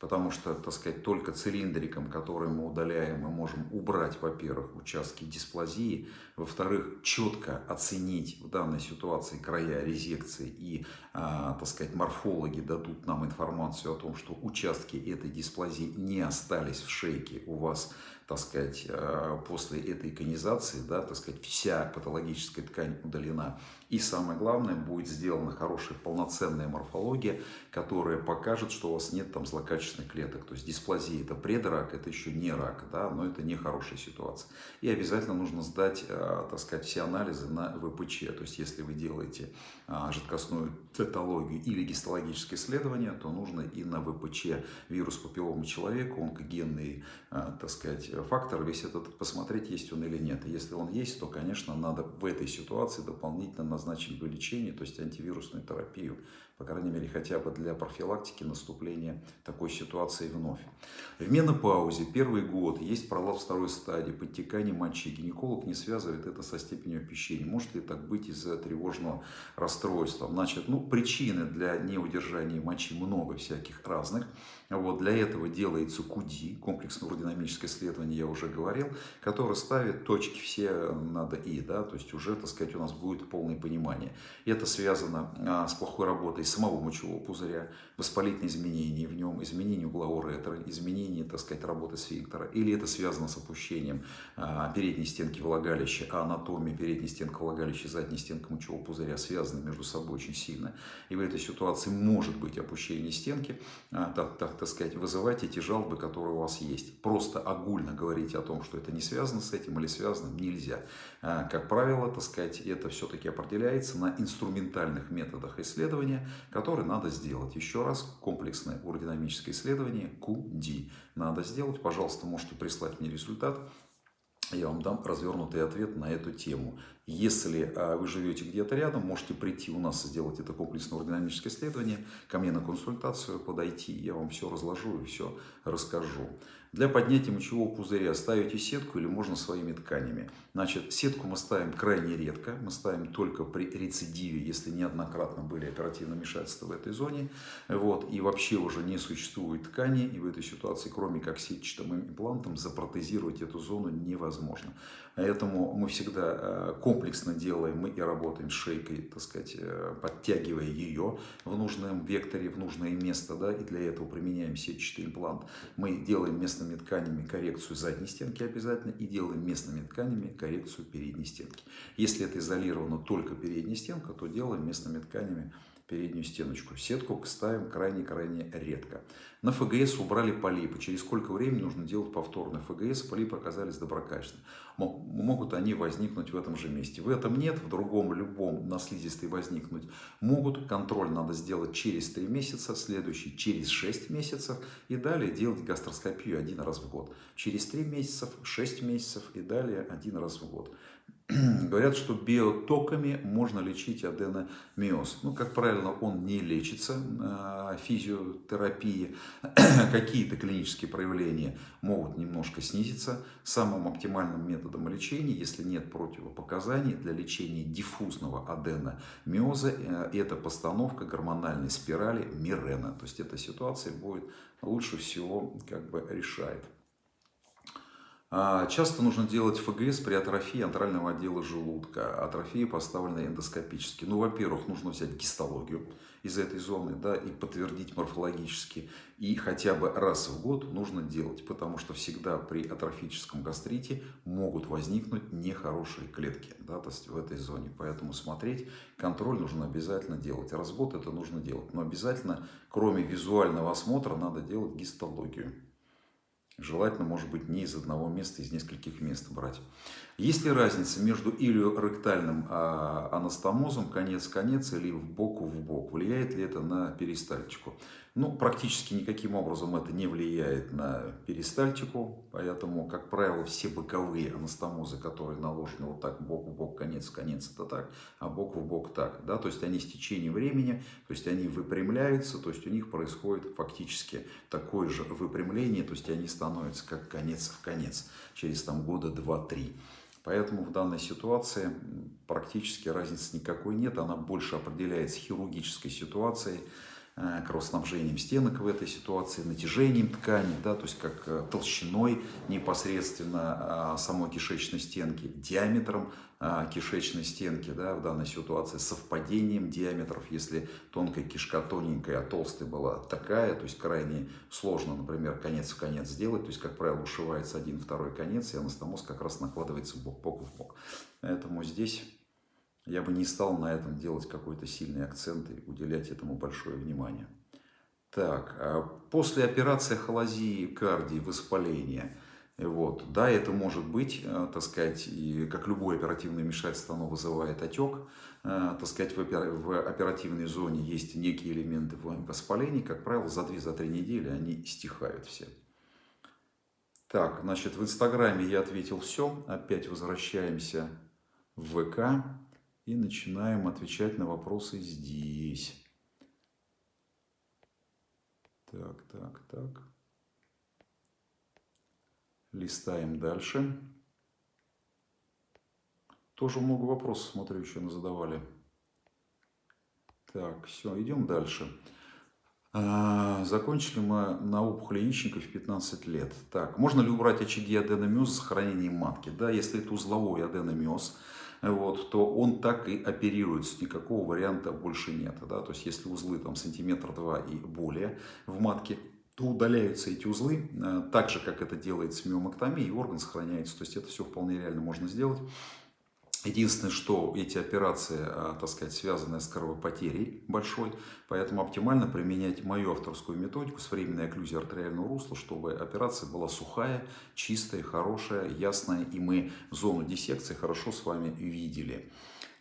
потому что, так сказать, только цилиндриком, который мы удаляем, мы можем убрать, во-первых, участки дисплазии, во-вторых, четко оценить в данной ситуации края резекции и, а, так сказать, морфологи дадут нам информацию о том, что участки этой дисплазии не остались в шейке у вас так сказать, э, после этой иконизации, да, так сказать, вся патологическая ткань удалена. И самое главное, будет сделана хорошая полноценная морфология, которая покажет, что у вас нет там злокачественных клеток. То есть дисплазия это предрак, это еще не рак, да, но это не хорошая ситуация. И обязательно нужно сдать, э, так сказать, все анализы на ВПЧ. То есть если вы делаете э, жидкостную цитологию или гистологическое исследование, то нужно и на ВПЧ вирус папиллома человека, онкогенный, так сказать, фактор весь этот посмотреть, есть он или нет. И если он есть, то, конечно, надо в этой ситуации дополнительно назначить бы лечение, то есть антивирусную терапию, по крайней мере, хотя бы для профилактики наступления такой ситуации вновь. В менопаузе первый год есть пролапс второй стадии, подтекание мочи. Гинеколог не связывает это со степенью опищения. Может ли так быть из-за тревожного расстройства? Значит, ну, причины для неудержания мочи много всяких разных. Вот, для этого делается КУДИ, комплексное уродинамическое исследование, я уже говорил, которое ставит точки все над «и», да, то есть уже, так сказать, у нас будет полное понимание. И это связано а, с плохой работой самого мочевого пузыря, воспалительные изменения в нем, изменение угла уретры, изменение, так сказать, работы сфинктера, или это связано с опущением а, передней стенки влагалища, а анатомия передней стенки влагалища и задней стенки мочевого пузыря связаны между собой очень сильно. И в этой ситуации может быть опущение стенки, а, так, так, так сказать, вызывать эти жалобы, которые у вас есть. Просто огульно говорить о том, что это не связано с этим или связано, нельзя. А, как правило, так сказать, это все-таки определяется на инструментальных методах исследования, которые надо сделать. Еще раз, комплексное уродинамическое исследование QD надо сделать. Пожалуйста, можете прислать мне результат я вам дам развернутый ответ на эту тему. Если а, вы живете где-то рядом, можете прийти у нас и сделать это комплексное уродинамическое исследование, ко мне на консультацию подойти, я вам все разложу и все расскажу. Для поднятия мочевого пузыря ставите сетку или можно своими тканями. Значит, сетку мы ставим крайне редко, мы ставим только при рецидиве, если неоднократно были оперативно вмешательства в этой зоне. Вот, и вообще уже не существует ткани, и в этой ситуации, кроме как сетчатым имплантом, запротезировать эту зону невозможно. Поэтому мы всегда э, комплексно делаем, мы и работаем с шейкой, так сказать, э, подтягивая ее в нужном векторе, в нужное место, да, и для этого применяем сетчатый имплант. Мы делаем местными тканями коррекцию задней стенки обязательно и делаем местными тканями коррекцию передней стенки. Если это изолировано только передняя стенка, то делаем местными тканями переднюю стеночку. Сетку ставим крайне-крайне редко. На ФГС убрали полипы. Через сколько времени нужно делать повторный ФГС? Полипы оказались доброкачественными. Могут они возникнуть в этом же месте. В этом нет, в другом, любом на слизистой возникнуть могут. Контроль надо сделать через 3 месяца, следующий через 6 месяцев. И далее делать гастроскопию один раз в год. Через 3 месяца, 6 месяцев и далее один раз в год. Говорят, что биотоками можно лечить аденомиоз. Ну, как правило, он не лечится а, физиотерапии. Какие-то клинические проявления могут немножко снизиться. Самым оптимальным методом лечения, если нет противопоказаний для лечения диффузного аденомиоза, э, это постановка гормональной спирали Мирена. То есть эта ситуация будет лучше всего как бы решает. А, часто нужно делать ФГС при атрофии антрального отдела желудка. Атрофия поставлена эндоскопически. Ну, во-первых, нужно взять гистологию из этой зоны да, и подтвердить морфологически. И хотя бы раз в год нужно делать, потому что всегда при атрофическом гастрите могут возникнуть нехорошие клетки да, то есть в этой зоне. Поэтому смотреть, контроль нужно обязательно делать. Раз в год это нужно делать. Но обязательно, кроме визуального осмотра, надо делать гистологию. Желательно, может быть, не из одного места, из нескольких мест брать. Есть ли разница между илиоректальным а, анастомозом, конец-конец, или в бок в бок? Влияет ли это на перистальтику? Ну, практически никаким образом это не влияет на перистальтику, поэтому, как правило, все боковые анастомозы, которые наложены вот так, бок в бок, конец в конец, это так, а бок в бок так, да, то есть они с течением времени, то есть они выпрямляются, то есть у них происходит фактически такое же выпрямление, то есть они становятся как конец в конец через там года два-три. Поэтому в данной ситуации практически разницы никакой нет, она больше определяется хирургической ситуацией, кровоснабжением стенок в этой ситуации, натяжением ткани, да, то есть как э, толщиной непосредственно а, самой кишечной стенки, диаметром а, кишечной стенки да, в данной ситуации, совпадением диаметров, если тонкая кишка тоненькая, а толстая была такая, то есть крайне сложно, например, конец в конец сделать, то есть, как правило, ушивается один, второй конец, и анастомоз как раз накладывается бок, бок в бок. Поэтому здесь я бы не стал на этом делать какой-то сильный акцент и уделять этому большое внимание. Так, а после операции холозии кардии, воспаления, вот, да, это может быть, э, так сказать, и как любое оперативное вмешательство, оно вызывает отек, э, так сказать, в оперативной зоне есть некие элементы воспаления, как правило, за 2-3 недели они стихают все. Так, значит, в Инстаграме я ответил все, опять возвращаемся в ВК. И начинаем отвечать на вопросы здесь. Так, так, так. Листаем дальше. Тоже много вопросов, смотрю, еще задавали. Так, все, идем дальше. А, закончили мы на опухоли яичников в 15 лет. Так, можно ли убрать очаги аденомиоза с сохранением матки? Да, если это узловой аденомиоз, вот, то он так и оперируется, никакого варианта больше нет. Да? То есть если узлы там сантиметр два и более в матке, то удаляются эти узлы, э, так же, как это делается в миомоктомии, и орган сохраняется. То есть это все вполне реально можно сделать. Единственное, что эти операции, а, так сказать, связаны с кровопотерей большой, поэтому оптимально применять мою авторскую методику с временной окклюзией артериального русла, чтобы операция была сухая, чистая, хорошая, ясная, и мы зону диссекции хорошо с вами видели.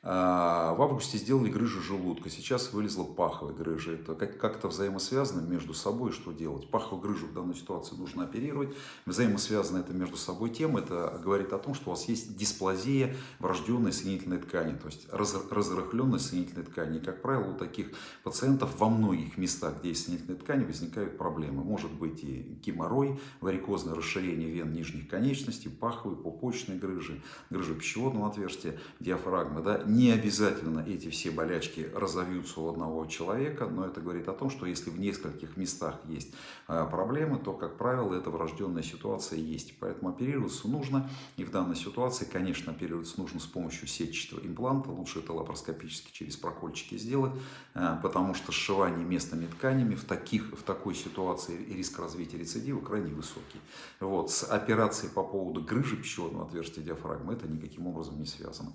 А, в августе сделали грыжу желудка, сейчас вылезла паховая грыжа. Это как-то взаимосвязано между собой, что делать. Паховую грыжу в данной ситуации нужно оперировать. Взаимосвязано это между собой тем, это говорит о том, что у вас есть дисплазия врожденной соединительной ткани, то есть раз, разрыхленной соединительной ткани. И, как правило, у таких пациентов во многих местах, где есть соединительная ткань, возникают проблемы. Может быть и геморрой, варикозное расширение вен нижних конечностей, паховые, пупочные грыжи, грыжа пищеводного отверстия, диафрагмы. Да? Не обязательно эти все болячки разовьются у одного человека, но это говорит о том, что если в нескольких местах есть а, проблемы, то, как правило, это врожденная ситуация есть. Поэтому оперироваться нужно. И в данной ситуации, конечно, оперироваться нужно с помощью сетчатого импланта. Лучше это лапароскопически через прокольчики сделать, а, потому что сшивание местными тканями в, таких, в такой ситуации риск развития рецидива крайне высокий. Вот. С операцией по поводу грыжи пищеводного отверстия диафрагмы это никаким образом не связано.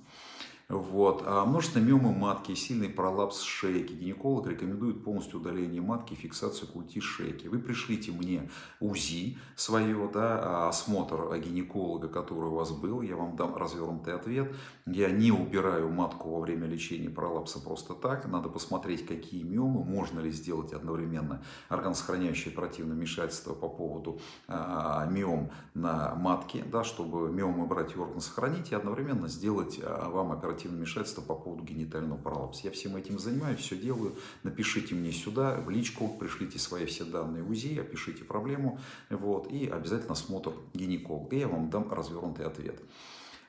Вот. А множественные миомы матки сильный пролапс шейки. Гинеколог рекомендует полностью удаление матки фиксацию культи шейки. Вы пришлите мне УЗИ свое, да, осмотр гинеколога, который у вас был. Я вам дам развернутый ответ. Я не убираю матку во время лечения пролапса просто так. Надо посмотреть, какие миомы, можно ли сделать одновременно органосохраняющее оперативное вмешательство по поводу а, миом на матке, да, чтобы миомы брать и орган сохранить, и одновременно сделать а, вам оперативное оперативное вмешательство по поводу генитального пролапса. Я всем этим занимаюсь, все делаю. Напишите мне сюда, в личку, пришлите свои все данные УЗИ, опишите проблему, вот, и обязательно осмотр гинеколога. И я вам дам развернутый ответ.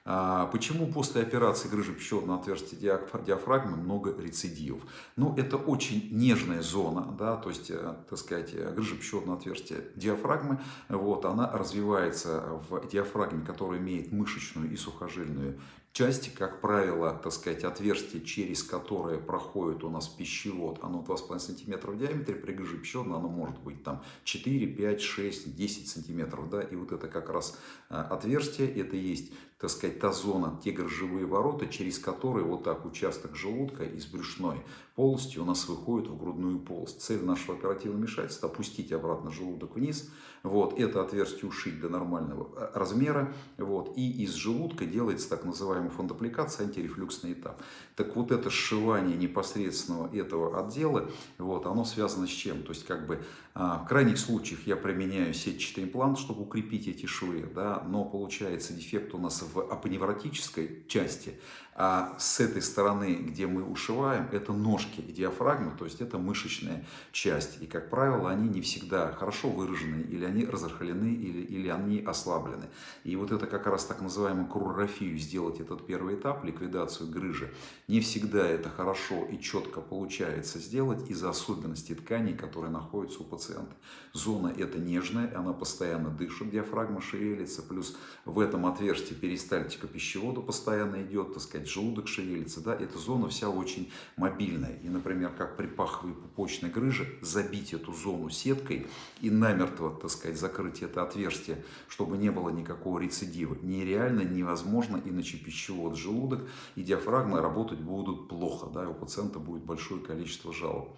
А почему после операции грыжи пищеводного отверстия диафрагмы много рецидивов? Ну, это очень нежная зона, да, то есть, э, так сказать, грыжа пищеводного отверстия диафрагмы, вот, она развивается в диафрагме, которая имеет мышечную и сухожильную части, как правило, так сказать, отверстие, через которое проходит у нас пищевод, оно 2,5 см в диаметре, при грыже пищевода оно может быть там 4, 5, 6, 10 сантиметров, да, и вот это как раз э, отверстие, это есть так сказать, та зона, те грыжевые ворота, через которые вот так участок желудка из брюшной полости у нас выходит в грудную полость. Цель нашего оперативного вмешательства – опустить обратно желудок вниз, вот, это отверстие ушить до нормального э, размера, вот, и из желудка делается так называемая фондопликация, антирефлюксный этап. Так вот это сшивание непосредственного этого отдела, вот, оно связано с чем? То есть, как бы, а, в крайних случаях я применяю сетчатый имплант, чтобы укрепить эти швы, да, но получается дефект у нас в апоневротической части, а с этой стороны, где мы ушиваем, это ножки и диафрагмы, то есть это мышечная часть. И, как правило, они не всегда хорошо выражены, или они разрыхлены, или, или они ослаблены. И вот это как раз так называемую курографию сделать, этот первый этап, ликвидацию грыжи, не всегда это хорошо и четко получается сделать из-за особенностей тканей, которые находятся у пациента. Зона эта нежная, она постоянно дышит, диафрагма шевелится, плюс в этом отверстии перистальтика пищевода постоянно идет, так сказать, желудок шевелится, да, эта зона вся очень мобильная. И, например, как при паховой пупочной грыже, забить эту зону сеткой и намертво, так сказать, закрыть это отверстие, чтобы не было никакого рецидива, нереально, невозможно, иначе пищевод, желудок и диафрагма работать будут плохо, да, и у пациента будет большое количество жалоб.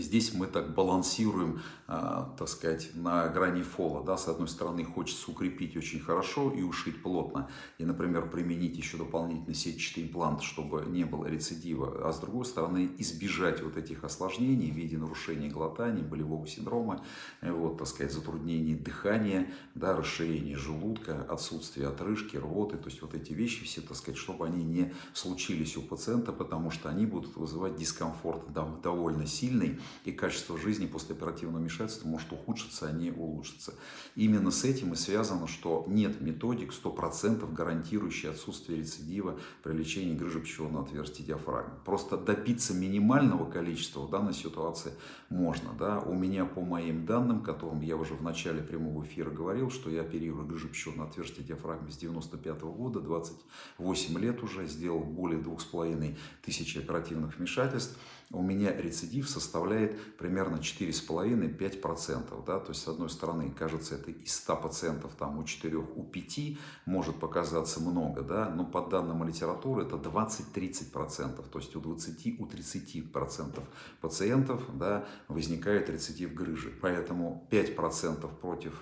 Здесь мы так балансируем, а, так сказать, на грани фола. Да? С одной стороны, хочется укрепить очень хорошо и ушить плотно. И, например, применить еще дополнительный сетчатый имплант, чтобы не было рецидива. А с другой стороны, избежать вот этих осложнений в виде нарушения глотания, болевого синдрома, э, вот, так сказать, затруднений дыхания, да, расширения желудка, отсутствие отрыжки, рвоты. То есть вот эти вещи все, так сказать, чтобы они не случились у пациента, потому что они будут вызывать дискомфорт довольно сильный и качество жизни после оперативного вмешательства может ухудшиться, а не улучшиться. Именно с этим и связано, что нет методик 100% гарантирующих отсутствие рецидива при лечении грыжи пищеводного отверстия диафрагмы. Просто добиться минимального количества в данной ситуации можно. Да? У меня по моим данным, которым я уже в начале прямого эфира говорил, что я оперирую грыжу пищеводного отверстия диафрагмы с 95 -го года, 28 лет уже, сделал более 2,5 тысячи оперативных вмешательств у меня рецидив составляет примерно 4,5-5%. Да? То есть, с одной стороны, кажется, это из 100 пациентов, там, у 4, у 5 может показаться много, да? но по данным литературы это 20-30%. То есть, у 20, у 30% пациентов да, возникает рецидив грыжи. Поэтому 5% против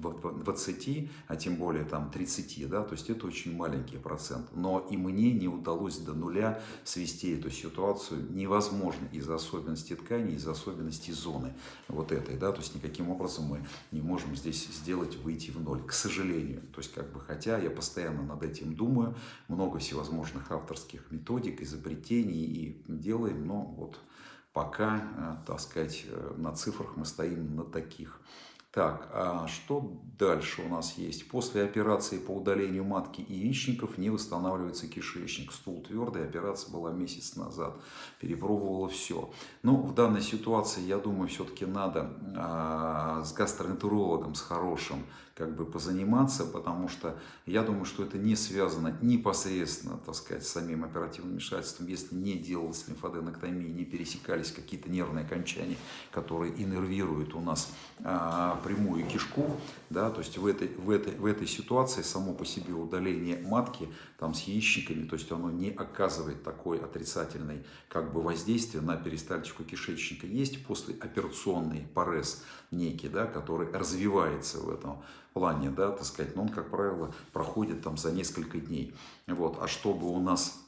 20, а тем более там 30, да, то есть это очень маленький процент. Но и мне не удалось до нуля свести эту ситуацию невозможно из-за особенностей ткани, из-за особенностей зоны вот этой, да, то есть никаким образом мы не можем здесь сделать выйти в ноль, к сожалению. То есть как бы, хотя я постоянно над этим думаю, много всевозможных авторских методик, изобретений и делаем, но вот пока, э, так сказать, э, на цифрах мы стоим на таких. Так, а что дальше у нас есть? После операции по удалению матки и яичников не восстанавливается кишечник. Стул твердый, операция была месяц назад. Перепробовала все. Но в данной ситуации, я думаю, все-таки надо а, с гастроэнтерологом, с хорошим, как бы позаниматься, потому что я думаю, что это не связано непосредственно, так сказать, с самим оперативным вмешательством, если не делалась лимфоденоктомия, не пересекались какие-то нервные окончания, которые иннервируют у нас а, прямую кишку, да, то есть в этой, в, этой, в этой ситуации само по себе удаление матки там, с яичниками, то есть оно не оказывает такой отрицательной как бы воздействие на перистальтику кишечника. Есть послеоперационный парез некий, да, который развивается в этом плане, да, так сказать, но он, как правило, проходит там за несколько дней. Вот. А чтобы у нас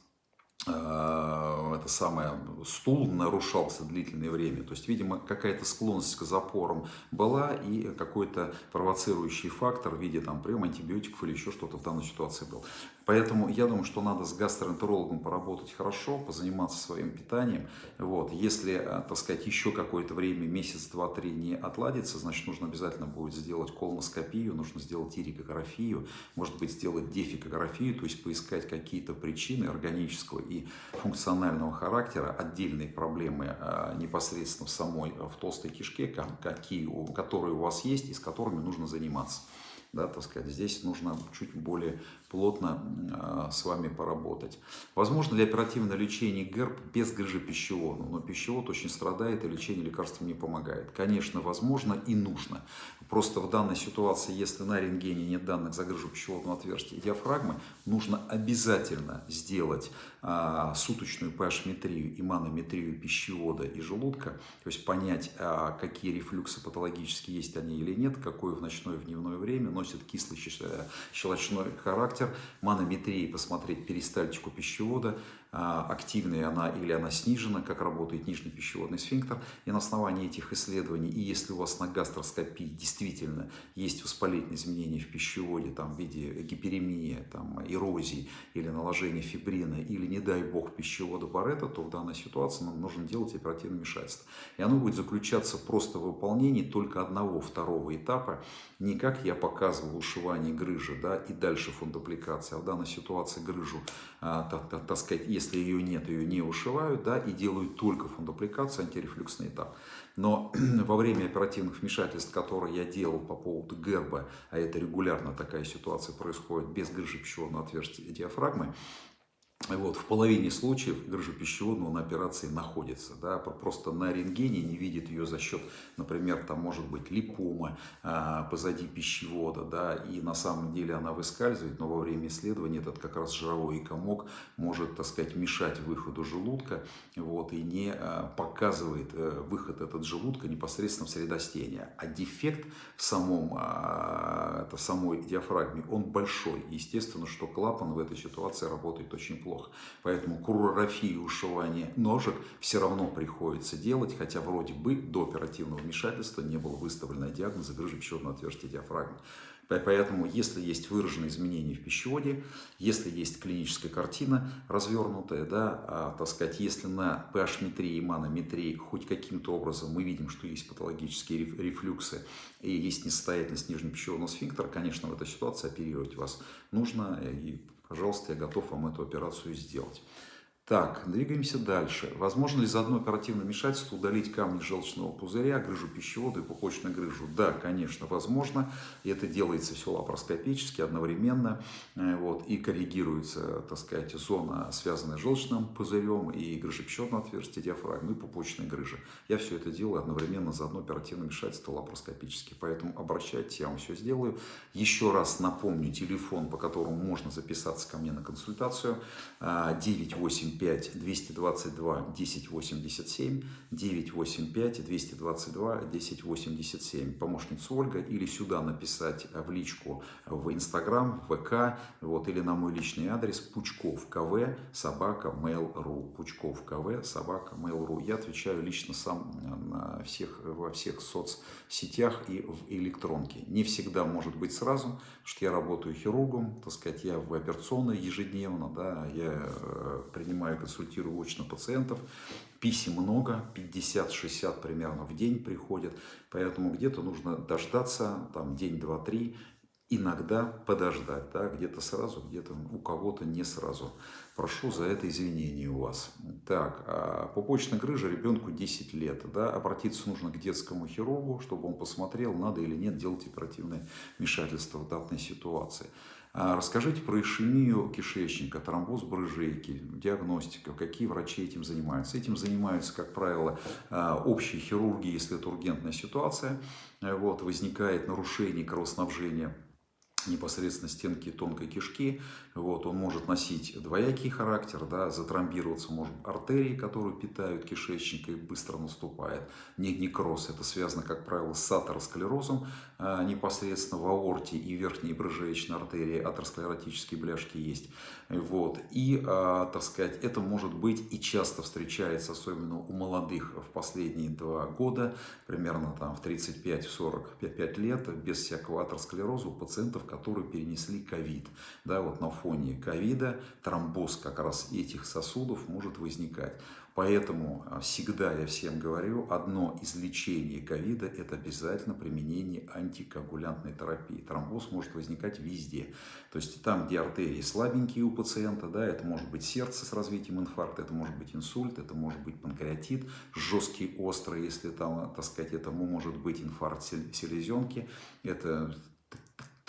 это самое, стул нарушался длительное время. То есть, видимо, какая-то склонность к запорам была и какой-то провоцирующий фактор в виде там, приема антибиотиков или еще что-то в данной ситуации был. Поэтому я думаю, что надо с гастроэнтерологом поработать хорошо, позаниматься своим питанием. Вот. Если, э, так сказать, еще какое-то время, месяц, два, три не отладится, значит, нужно обязательно будет сделать колоноскопию, нужно сделать ирикографию, может быть, сделать дефикографию, то есть поискать какие-то причины органического и функционального характера, отдельные проблемы э, непосредственно в самой, в толстой кишке, какие, которые у вас есть и с которыми нужно заниматься. Да, так сказать, здесь нужно чуть более плотно э, с вами поработать. Возможно ли оперативное лечение ГЭРБ без грыжи пищевода, но пищевод очень страдает и лечение лекарством не помогает. Конечно, возможно и нужно. Просто в данной ситуации, если на рентгене нет данных за грыжу пищеводного отверстия диафрагмы, нужно обязательно сделать а, суточную pH-метрию и манометрию пищевода и желудка, то есть понять, а, какие рефлюксы патологические есть они или нет, какое в ночное и в дневное время носит кислый щелочной характер, манометрии посмотреть перистальтику пищевода, а, активная она или она снижена, как работает нижний пищеводный сфинктер. И на основании этих исследований, и если у вас на гастроскопии действительно есть воспалительные изменения в пищеводе, там, в виде гиперемии, там, эрозии или наложения фибрина, или, не дай бог, пищевода Барета, то в данной ситуации нам нужно делать оперативное вмешательство. И оно будет заключаться просто в выполнении только одного второго этапа, не как я показывал ушивание грыжи, да, и дальше фундопликация, а в данной ситуации грыжу, так, так, так сказать, если ее нет, ее не ушивают, да, и делают только фундопликацию, антирефлюксный этап. Но во время оперативных вмешательств, которые я делал по поводу герба, а это регулярно такая ситуация происходит без грыжи пищеводного отверстия диафрагмы, вот, в половине случаев грыжа пищеводного на операции находится. Да, просто на рентгене не видит ее за счет, например, там может быть липома а, позади пищевода, да, и на самом деле она выскальзывает, но во время исследования этот как раз жировой комок может, так сказать, мешать выходу желудка вот, и не а, показывает а, выход этот желудка непосредственно в средостение. А дефект в, самом, а, это в самой диафрагме, он большой. Естественно, что клапан в этой ситуации работает очень плохо плохо. Поэтому курографию ушивания ножек все равно приходится делать, хотя вроде бы до оперативного вмешательства не было выставлено диагноза грыжи пищеводного отверстия диафрагмы. Поэтому, если есть выраженные изменения в пищеводе, если есть клиническая картина развернутая, да, а, так сказать, если на pH-метрии и манометрии хоть каким-то образом мы видим, что есть патологические рефлюксы и есть несостоятельность нижнего пищеводного сфинктера, конечно, в этой ситуации оперировать вас нужно. И, пожалуйста, я готов вам эту операцию сделать. Так, двигаемся дальше. Возможно ли за одно оперативное вмешательство удалить камни желчного пузыря, грыжу пищевода и пупочную грыжу? Да, конечно, возможно. И это делается все лапароскопически одновременно. Э, вот, и коррегируется, так сказать, зона, связанная с желчным пузырем и пищеводного отверстия, диафрагмы и пупочной грыжи. Я все это делаю одновременно за одно оперативное вмешательство лапароскопически. Поэтому обращайтесь, я вам все сделаю. Еще раз напомню телефон, по которому можно записаться ко мне на консультацию. 985 985 222 1087, 985 222 1087. Помощница Ольга или сюда написать в личку в Инстаграм, ВК, вот, или на мой личный адрес Пучков КВ, собака, mail.ru. Пучков КВ, собака, mail.ru. Я отвечаю лично сам на всех, во всех соцсетях и в электронке. Не всегда может быть сразу, что я работаю хирургом, так сказать, я в операционной ежедневно, да, я э, принимаю, консультирую очно пациентов, писем много, 50-60 примерно в день приходят, поэтому где-то нужно дождаться, там день, два, три, иногда подождать, да, где-то сразу, где-то у кого-то не сразу. Прошу за это извинения у вас. Так, а пупочная грыжа ребенку 10 лет, да, обратиться нужно к детскому хирургу, чтобы он посмотрел, надо или нет делать оперативное вмешательство в данной ситуации. А расскажите про ишемию кишечника, тромбоз брыжейки, диагностика, какие врачи этим занимаются. Этим занимаются, как правило, а, общие хирурги, если это ургентная ситуация, вот, возникает нарушение кровоснабжения непосредственно стенки тонкой кишки. Вот, он может носить двоякий характер, да, затромбироваться может артерии, которые питают кишечник и быстро наступает. Не некроз, это связано, как правило, с атеросклерозом а, непосредственно в аорте и верхней брыжеечной артерии атеросклеротические бляшки есть. Вот, и, а, так сказать, это может быть и часто встречается, особенно у молодых в последние два года, примерно там в 35-45 лет, без всякого атеросклероза у пациентов, которые перенесли ковид. Да, вот на фоне ковида тромбоз как раз этих сосудов может возникать. Поэтому а, всегда я всем говорю, одно из лечений ковида – это обязательно применение антикоагулянтной терапии. Тромбоз может возникать везде. То есть там, где артерии слабенькие у пациента, да, это может быть сердце с развитием инфаркта, это может быть инсульт, это может быть панкреатит, жесткий, острый, если там, так сказать, это может быть инфаркт селезенки, это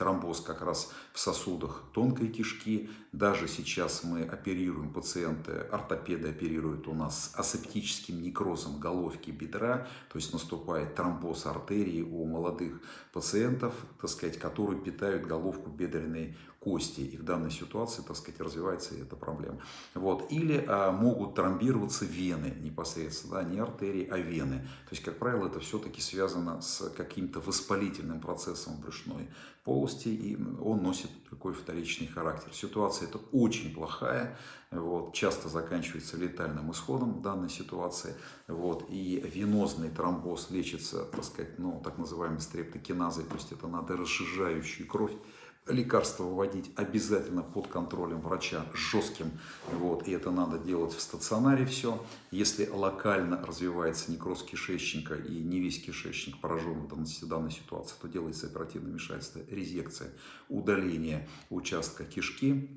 тромбоз как раз в сосудах тонкой кишки. Даже сейчас мы оперируем пациенты, ортопеды оперируют у нас асептическим некрозом головки бедра, то есть наступает тромбоз артерии у молодых пациентов, так сказать, которые питают головку бедренной кости. И в данной ситуации, так сказать, развивается эта проблема. Вот. Или а, могут тромбироваться вены непосредственно, да, не артерии, а вены. То есть, как правило, это все-таки связано с каким-то воспалительным процессом брюшной полости, и он носит такой вторичный характер. Ситуация это очень плохая, вот, часто заканчивается летальным исходом в данной ситуации. Вот, и венозный тромбоз лечится, так сказать, ну, так называемой стрептокиназой, то есть это надо разжижающую кровь лекарства вводить обязательно под контролем врача, жестким. Вот, и это надо делать в стационаре все. Если локально развивается некроз кишечника и не весь кишечник поражен в данной ситуации, то делается оперативное вмешательство, резекция, удаление участка кишки,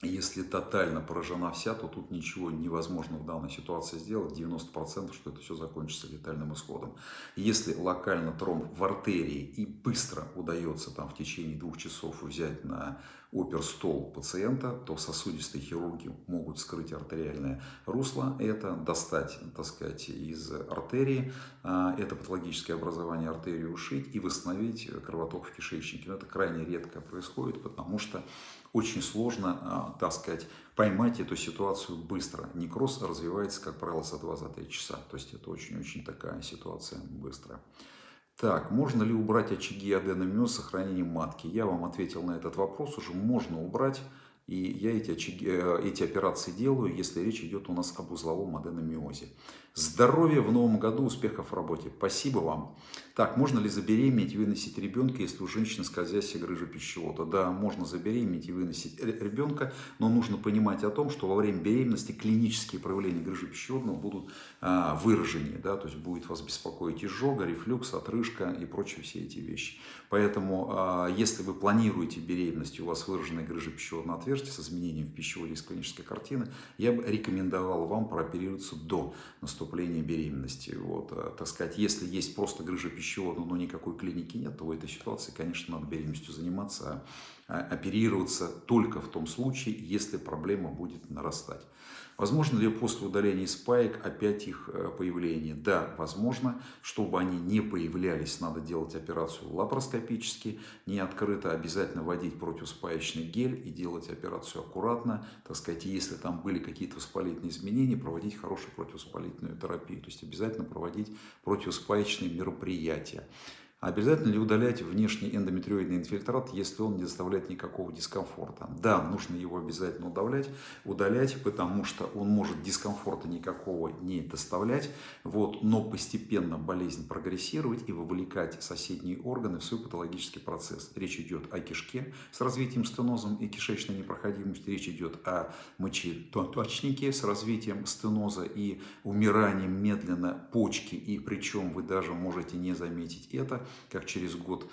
если тотально поражена вся, то тут ничего невозможно в данной ситуации сделать. 90% что это все закончится летальным исходом. Если локально тромб в артерии и быстро удается там в течение двух часов взять на оперстол пациента, то сосудистые хирурги могут скрыть артериальное русло, это достать, так сказать, из артерии, а, это патологическое образование артерии ушить и восстановить кровоток в кишечнике. Но это крайне редко происходит, потому что очень сложно, а, так сказать, поймать эту ситуацию быстро. Некроз развивается, как правило, за 2-3 часа. То есть это очень-очень такая ситуация быстрая. Так, можно ли убрать очаги аденомиоз сохранением матки? Я вам ответил на этот вопрос уже. Можно убрать. И я эти, очаги, э, эти операции делаю, если речь идет у нас об узловом аденомиозе. Здоровья в новом году, успехов в работе. Спасибо вам. Так, можно ли забеременеть и выносить ребенка, если у женщины скользящая грыжа пищевода? Да, можно забеременеть и выносить ребенка, но нужно понимать о том, что во время беременности клинические проявления грыжи пищеводного будут а, выраженнее, да, то есть будет вас беспокоить изжога, рефлюкс, отрыжка и прочие все эти вещи. Поэтому, а, если вы планируете беременность, у вас выраженная грыжа пищеводного отверстия с изменением в пищеводе из клинической картины, я бы рекомендовал вам прооперироваться до наступления наступления беременности. Вот, а, так сказать, если есть просто грыжа пищевода, но никакой клиники нет, то в этой ситуации, конечно, надо беременностью заниматься, оперироваться только в том случае, если проблема будет нарастать. Возможно ли после удаления спаек опять их э, появление? Да, возможно. Чтобы они не появлялись, надо делать операцию лапароскопически, не открыто, обязательно вводить противоспаечный гель и делать операцию аккуратно. Так сказать, если там были какие-то воспалительные изменения, проводить хорошую противовоспалительную терапию. То есть обязательно проводить противоспаечные мероприятия. Обязательно ли удалять внешний эндометриоидный инфильтрат, если он не доставляет никакого дискомфорта? Да, нужно его обязательно удалять, удалять, потому что он может дискомфорта никакого не доставлять, вот, но постепенно болезнь прогрессировать и вовлекать соседние органы в свой патологический процесс. Речь идет о кишке с развитием стенозом и кишечной непроходимостью, речь идет о мочеточнике с развитием стеноза и умиранием медленно почки, и причем вы даже можете не заметить это, как через год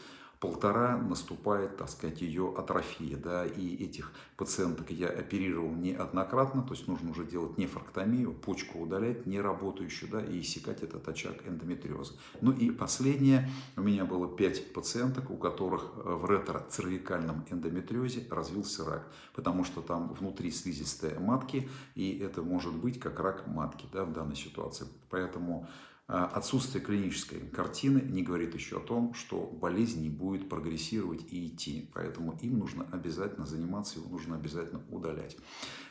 полтора наступает, так сказать, ее атрофия. Да, и этих пациенток я оперировал неоднократно, то есть нужно уже делать нефрактомию, почку удалять, не работающую, да, и иссекать этот очаг эндометриоза. Ну и последнее, у меня было 5 пациенток, у которых э, в ретроцервикальном эндометриозе развился рак, потому что там внутри слизистая матки, и это может быть как рак матки да, в данной ситуации. Поэтому отсутствие клинической картины не говорит еще о том, что болезнь не будет прогрессировать и идти. Поэтому им нужно обязательно заниматься, его нужно обязательно удалять.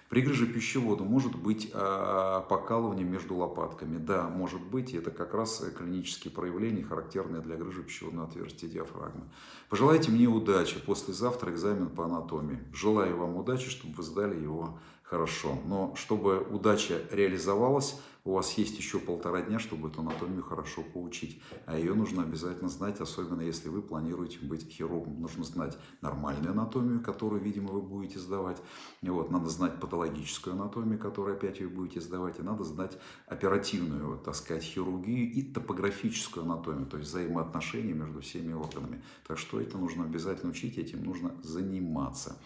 При грыже пищевода может быть а, покалывание между лопатками. Да, может быть, это как раз клинические проявления, характерные для грыжи пищеводного отверстия диафрагмы. Пожелайте мне удачи. Послезавтра экзамен по анатомии. Желаю вам удачи, чтобы вы сдали его хорошо. Но чтобы удача реализовалась, у вас есть еще полтора дня, чтобы эту анатомию хорошо поучить. А ее нужно обязательно знать, особенно если вы планируете быть хирургом. Нужно знать нормальную анатомию, которую, видимо, вы будете сдавать. И вот, надо знать патологическую анатомию, которую опять вы будете сдавать. И надо знать оперативную, так сказать, хирургию и топографическую анатомию, то есть взаимоотношения между всеми органами. Так что это нужно обязательно учить, этим нужно заниматься.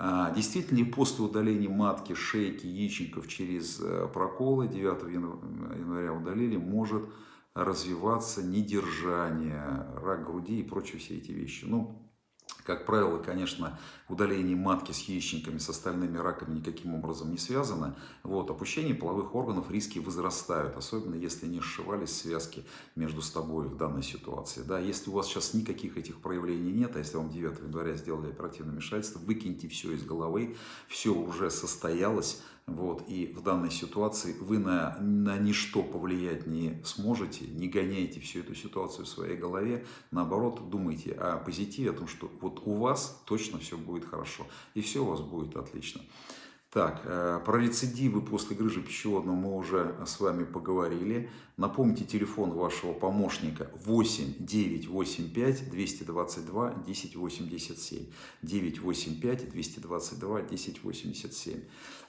А, действительно ли после удаления матки, шейки, яичников через э, проколы 9 января удалили, может развиваться недержание, рак груди и прочие все эти вещи? Ну, как правило, конечно, удаление матки с яичниками, с остальными раками никаким образом не связано. Вот, опущение половых органов риски возрастают, особенно если не сшивались связки между собой в данной ситуации. Да, если у вас сейчас никаких этих проявлений нет, а если вам 9 января сделали оперативное вмешательство, выкиньте все из головы, все уже состоялось, вот, и в данной ситуации вы на, на ничто повлиять не сможете, не гоняйте всю эту ситуацию в своей голове. Наоборот, думайте о позитиве, о том, что вот у вас точно все будет хорошо. И все у вас будет отлично. Так, э, про рецидивы после грыжи пищеводного мы уже с вами поговорили. Напомните телефон вашего помощника 8 985 222 1087. 985 222 1087.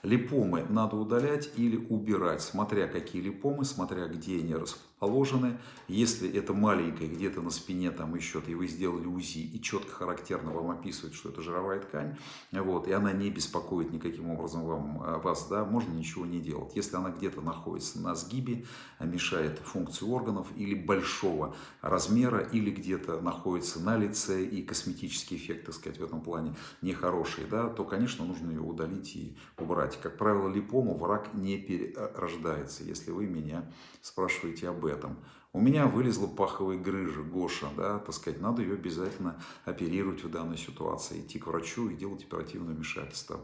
Липомы надо удалять или убирать, смотря какие липомы, смотря где они расположены. Если это маленькая, где-то на спине там еще, и вы сделали УЗИ, и четко характерно вам описывает, что это жировая ткань, вот, и она не беспокоит никаким образом вам, э, вас, да, можно ничего не делать. Если она где-то находится на сгибе, мешает нарушает функции органов или большого размера, или где-то находится на лице, и косметический эффект, так сказать, в этом плане нехороший, да, то, конечно, нужно ее удалить и убрать. Как правило, липому враг не перерождается, если вы меня спрашиваете об этом. У меня вылезла паховая грыжа, Гоша, да, так сказать, надо ее обязательно оперировать в данной ситуации, идти к врачу и делать оперативное вмешательство.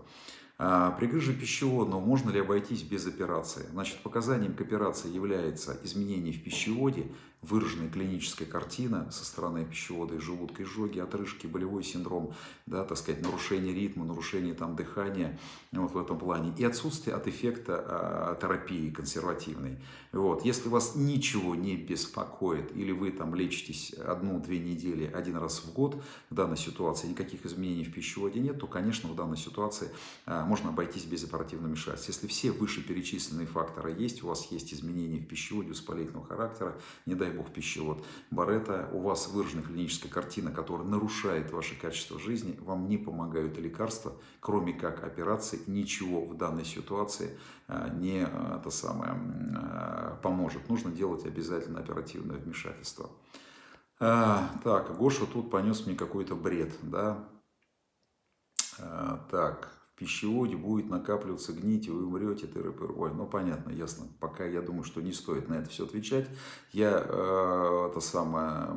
А, при грыже пищеводного можно ли обойтись без операции? Значит, показанием к операции является изменение в пищеводе, выраженная клиническая картина со стороны пищевода и желудка, изжоги, отрыжки, болевой синдром, да, так сказать, нарушение ритма, нарушение там, дыхания вот в этом плане и отсутствие от эффекта а, терапии консервативной. Вот. Если вас ничего не беспокоит или вы там лечитесь одну-две недели один раз в год в данной ситуации, никаких изменений в пищеводе нет, то, конечно, в данной ситуации а, можно обойтись без оперативного вмешательства. Если все вышеперечисленные факторы есть, у вас есть изменения в пищеводе воспалительного характера, не дай бог пищевод Барета, у вас выражена клиническая картина, которая нарушает ваше качество жизни, вам не помогают лекарства, кроме как операции, ничего в данной ситуации а, не а, это самое, а, поможет. Нужно делать обязательно оперативное вмешательство. Так, Гоша тут понес мне какой-то бред, да, так, пищеводе будет накапливаться гнить, и вы умрете, ты рэпер. Ой, ну понятно, ясно. Пока я думаю, что не стоит на это все отвечать. Я э, это самое,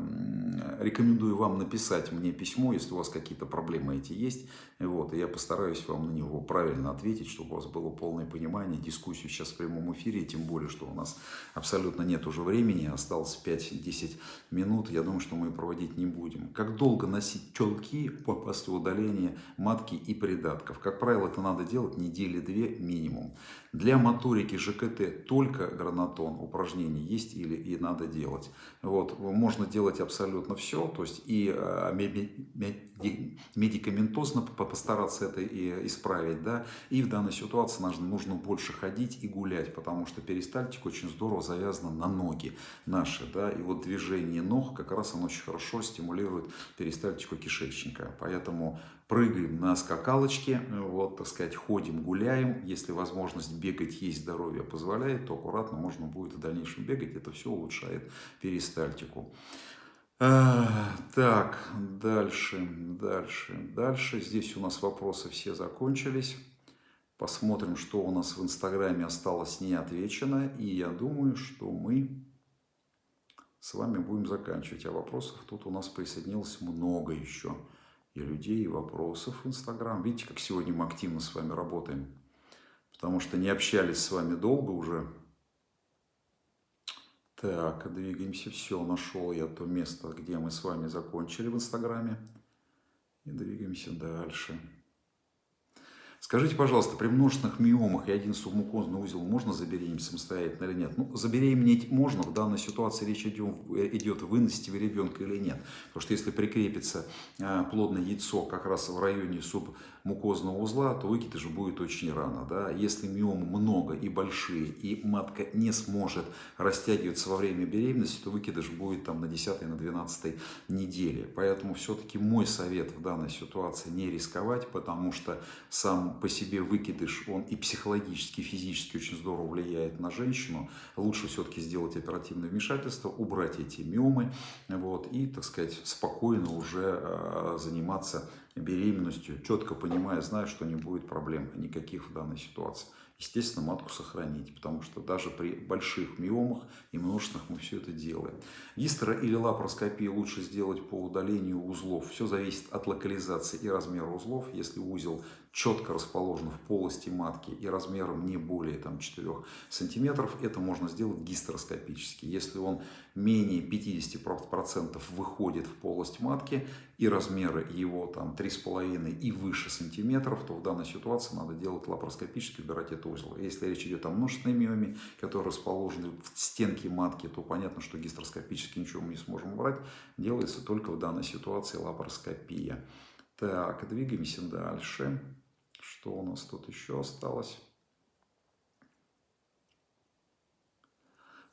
рекомендую вам написать мне письмо, если у вас какие-то проблемы эти есть. Вот, и я постараюсь вам на него правильно ответить, чтобы у вас было полное понимание. Дискуссию сейчас в прямом эфире, тем более, что у нас абсолютно нет уже времени, осталось 5-10 минут. Я думаю, что мы проводить не будем. Как долго носить челки после удаления матки и придатков? Как правило, это надо делать недели две минимум. Для моторики ЖКТ только гранатон упражнений есть или и надо делать. Вот, можно делать абсолютно все, то есть и а, медикаментозно постараться это и исправить, да, и в данной ситуации нужно, нужно больше ходить и гулять, потому что перистальтика очень здорово завязана на ноги наши, да, и вот движение ног как раз оно очень хорошо стимулирует перистальтику кишечника, поэтому прыгаем на скакалочке, вот, так сказать, ходим, гуляем. Если возможность бегать, есть здоровье позволяет, то аккуратно можно будет в дальнейшем бегать. Это все улучшает перистальтику. А, так, дальше, дальше, дальше. Здесь у нас вопросы все закончились. Посмотрим, что у нас в Инстаграме осталось неотвечено. И я думаю, что мы с вами будем заканчивать. А вопросов тут у нас присоединилось много еще и людей, и вопросов в Инстаграм. Видите, как сегодня мы активно с вами работаем. Потому что не общались с вами долго уже. Так, двигаемся. Все, нашел я то место, где мы с вами закончили в Инстаграме. И двигаемся дальше. Скажите, пожалуйста, при множественных миомах и один субмукозный узел можно забеременеть самостоятельно или нет? Ну, забеременеть можно, в данной ситуации речь идет, идет выносите вы ребенка или нет. Потому что если прикрепится а, плодное яйцо как раз в районе субмукозного узла, то выкидыш будет очень рано. Да? Если миом много и большие, и матка не сможет растягиваться во время беременности, то выкидыш будет там на 10 на 12 неделе. Поэтому все-таки мой совет в данной ситуации не рисковать, потому что сам по себе выкидыш, он и психологически, и физически очень здорово влияет на женщину. Лучше все-таки сделать оперативное вмешательство, убрать эти миомы вот, и, так сказать, спокойно уже э, заниматься беременностью, четко понимая, зная, что не будет проблем никаких в данной ситуации естественно, матку сохранить, потому что даже при больших миомах и множественных мы все это делаем. Гистера или лапароскопии лучше сделать по удалению узлов. Все зависит от локализации и размера узлов. Если узел четко расположен в полости матки и размером не более там, 4 сантиметров, это можно сделать гистероскопически. Если он менее 50% выходит в полость матки и размеры его там 3,5 и выше сантиметров, то в данной ситуации надо делать лапароскопически, убирать это узел. Если речь идет о множественной миоме, которые расположены в стенке матки, то понятно, что гистероскопически ничего мы не сможем убрать. Делается только в данной ситуации лапароскопия. Так, двигаемся дальше. Что у нас тут еще осталось?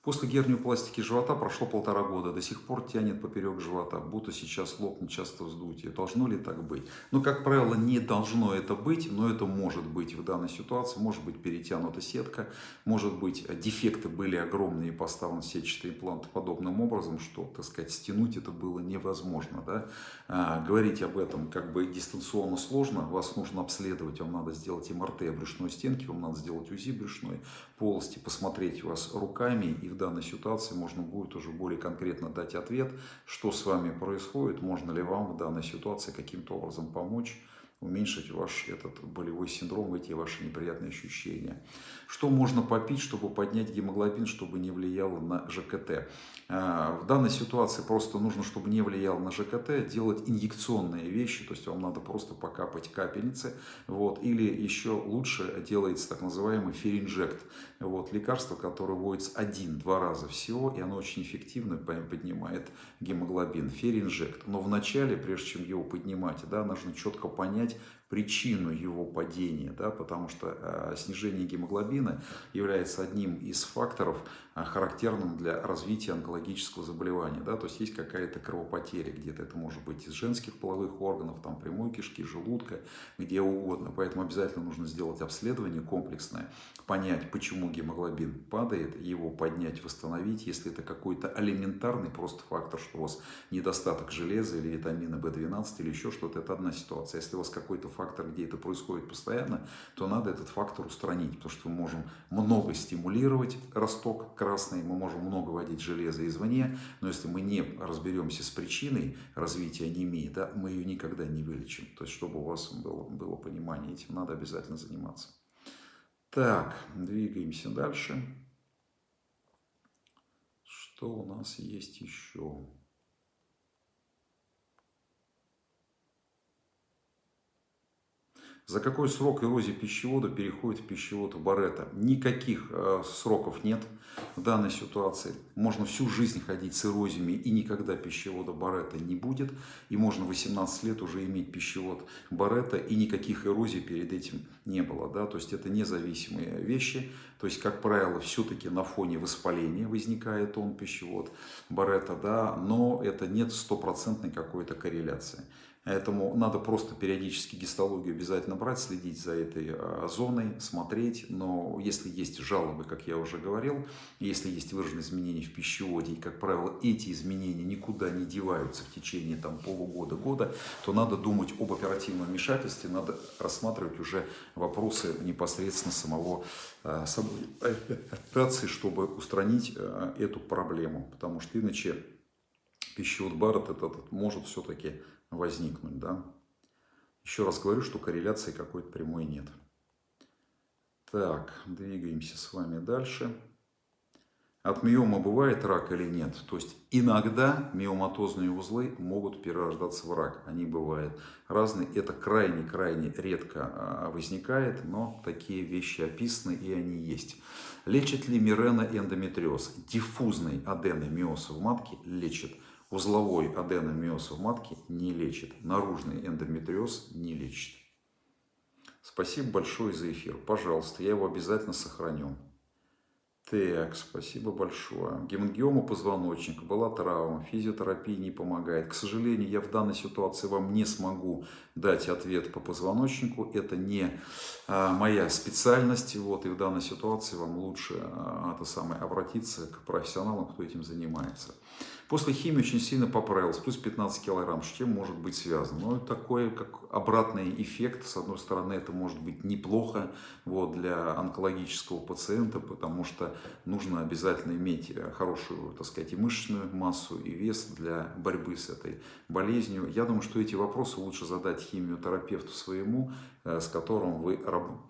После герниопластики живота прошло полтора года, до сих пор тянет поперек живота, будто сейчас лопнет часто вздутие. Должно ли так быть? Ну, как правило, не должно это быть, но это может быть в данной ситуации. Может быть перетянута сетка, может быть дефекты были огромные, поставлен сетчатый имплант подобным образом, что, так сказать, стянуть это было невозможно. Да? А, говорить об этом как бы дистанционно сложно, вас нужно обследовать, вам надо сделать МРТ брюшной стенки, вам надо сделать УЗИ брюшной полости, посмотреть вас руками и в данной ситуации можно будет уже более конкретно дать ответ, что с вами происходит, можно ли вам в данной ситуации каким-то образом помочь, уменьшить ваш этот болевой синдром, эти ваши неприятные ощущения. Что можно попить, чтобы поднять гемоглобин, чтобы не влияло на ЖКТ? А, в данной ситуации просто нужно, чтобы не влияло на ЖКТ, делать инъекционные вещи, то есть вам надо просто покапать капельницы, вот, или еще лучше делается так называемый феринжект, вот, лекарство, которое вводится один-два раза всего, и оно очень эффективно поднимает гемоглобин, феринжект. Но вначале, прежде чем его поднимать, да, нужно четко понять, причину его падения, да, потому что э, снижение гемоглобина является одним из факторов, э, характерным для развития онкологического заболевания. Да, то есть есть какая-то кровопотеря, где-то это может быть из женских половых органов, там прямой кишки, желудка, где угодно. Поэтому обязательно нужно сделать обследование комплексное, понять, почему гемоглобин падает, его поднять, восстановить. Если это какой-то элементарный просто фактор, что у вас недостаток железа или витамина В12 или еще что-то, это одна ситуация. Если у вас какой-то фактор, где это происходит постоянно, то надо этот фактор устранить, потому что мы можем много стимулировать росток красный, мы можем много вводить железа извне, но если мы не разберемся с причиной развития анемии, да, мы ее никогда не вылечим. То есть, чтобы у вас было, было понимание, этим надо обязательно заниматься. Так, двигаемся дальше. Что у нас есть еще? За какой срок эрозия пищевода переходит в пищевод Барета? Никаких э, сроков нет в данной ситуации. Можно всю жизнь ходить с эрозиями и никогда пищевода Барета не будет. И можно 18 лет уже иметь пищевод Барета и никаких эрозий перед этим не было. Да? То есть это независимые вещи. То есть, как правило, все-таки на фоне воспаления возникает он, пищевод Барета, да? но это нет стопроцентной какой-то корреляции. Поэтому надо просто периодически гистологию обязательно брать, следить за этой а, зоной, смотреть. Но если есть жалобы, как я уже говорил, если есть выраженные изменения в пищеводе, и, как правило, эти изменения никуда не деваются в течение там, полугода-года, то надо думать об оперативном вмешательстве, надо рассматривать уже вопросы непосредственно самого а, самой операции, чтобы устранить а, эту проблему. Потому что иначе пищевод Барретт этот может все-таки возникнуть. Да? Еще раз говорю, что корреляции какой-то прямой нет. Так, двигаемся с вами дальше. От миома бывает рак или нет? То есть иногда миоматозные узлы могут перерождаться в рак. Они бывают разные. Это крайне-крайне редко а, возникает, но такие вещи описаны и они есть. Лечит ли мирена эндометриоз? Диффузный аденомиоз в матке лечит. Узловой аденомиоз в матке не лечит. Наружный эндометриоз не лечит. Спасибо большое за эфир. Пожалуйста, я его обязательно сохраню. Так, спасибо большое. Гемангиома позвоночника, была травма, физиотерапия не помогает. К сожалению, я в данной ситуации вам не смогу дать ответ по позвоночнику. Это не а, моя специальность. Вот, и в данной ситуации вам лучше а, это самое, обратиться к профессионалам, кто этим занимается. После химии очень сильно поправился, плюс 15 килограмм. С чем может быть связано? Ну, такой, как обратный эффект. С одной стороны, это может быть неплохо вот, для онкологического пациента, потому что нужно обязательно иметь э, хорошую, так сказать, и мышечную массу, и вес для борьбы с этой болезнью. Я думаю, что эти вопросы лучше задать химиотерапевту своему, э, с которым вы работаете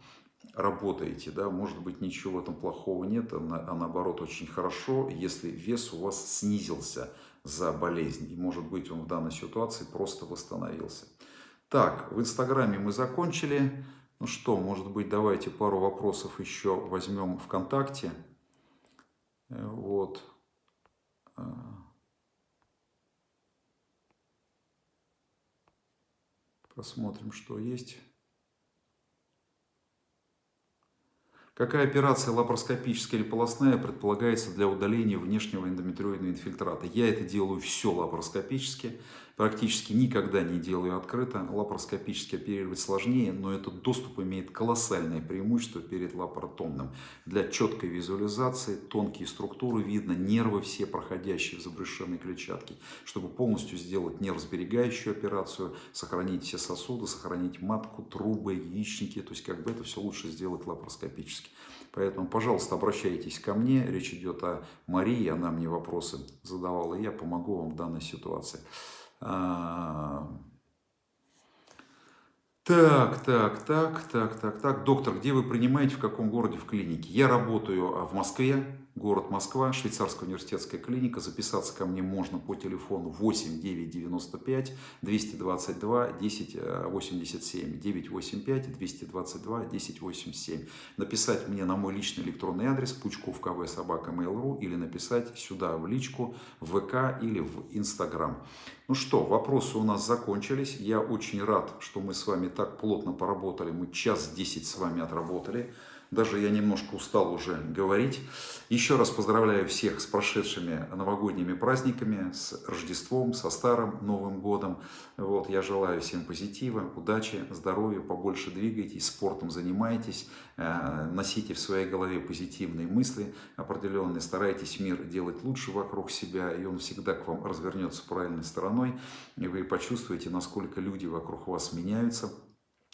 работаете, да, может быть ничего в этом плохого нет, а, а наоборот очень хорошо, если вес у вас снизился за болезнь, и может быть он в данной ситуации просто восстановился. Так, в Инстаграме мы закончили. Ну что, может быть, давайте пару вопросов еще возьмем ВКонтакте. Э, вот. А. Посмотрим, что есть. Какая операция лапароскопическая или полостная предполагается для удаления внешнего эндометриоидного инфильтрата? Я это делаю все лапароскопически практически никогда не делаю открыто. Лапароскопически оперировать сложнее, но этот доступ имеет колоссальное преимущество перед лапаротомным. Для четкой визуализации тонкие структуры видно, нервы все проходящие в забрешенной клетчатке. Чтобы полностью сделать нервосберегающую операцию, сохранить все сосуды, сохранить матку, трубы, яичники. То есть как бы это все лучше сделать лапароскопически. Поэтому, пожалуйста, обращайтесь ко мне. Речь идет о Марии, она мне вопросы задавала, и я помогу вам в данной ситуации. А, так, так, так, так, так, так. Доктор, где вы принимаете, в каком городе, в клинике? Я работаю а, в Москве, город Москва, швейцарская университетская клиника. Записаться ко мне можно по телефону 8 995 222 1087 985 222 1087. Написать мне на мой личный электронный адрес пучков кв собака mail.ru или написать сюда в личку в ВК или в Инстаграм. Ну что, вопросы у нас закончились. Я очень рад, что мы с вами так плотно поработали. Мы час 10 с вами отработали. Даже я немножко устал уже говорить. Еще раз поздравляю всех с прошедшими новогодними праздниками, с Рождеством, со Старым Новым Годом. Вот, я желаю всем позитива, удачи, здоровья, побольше двигайтесь, спортом занимайтесь, э, носите в своей голове позитивные мысли определенные, старайтесь мир делать лучше вокруг себя, и он всегда к вам развернется правильной стороной, и вы почувствуете, насколько люди вокруг вас меняются,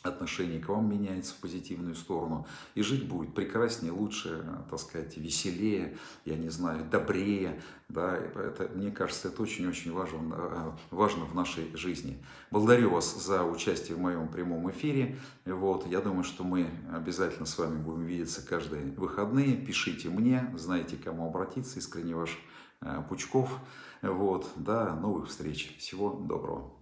отношение к вам меняется в позитивную сторону, и жить будет прекраснее, лучше, так сказать, веселее, я не знаю, добрее, да, это, мне кажется, это очень-очень важно, э, важно в нашей жизни. Благодарю вас за участие в моем прямом эфире, вот, я думаю, что мы обязательно с вами будем видеться каждые выходные, пишите мне, знаете, кому обратиться, искренне ваш э, Пучков, вот, до новых встреч, всего доброго.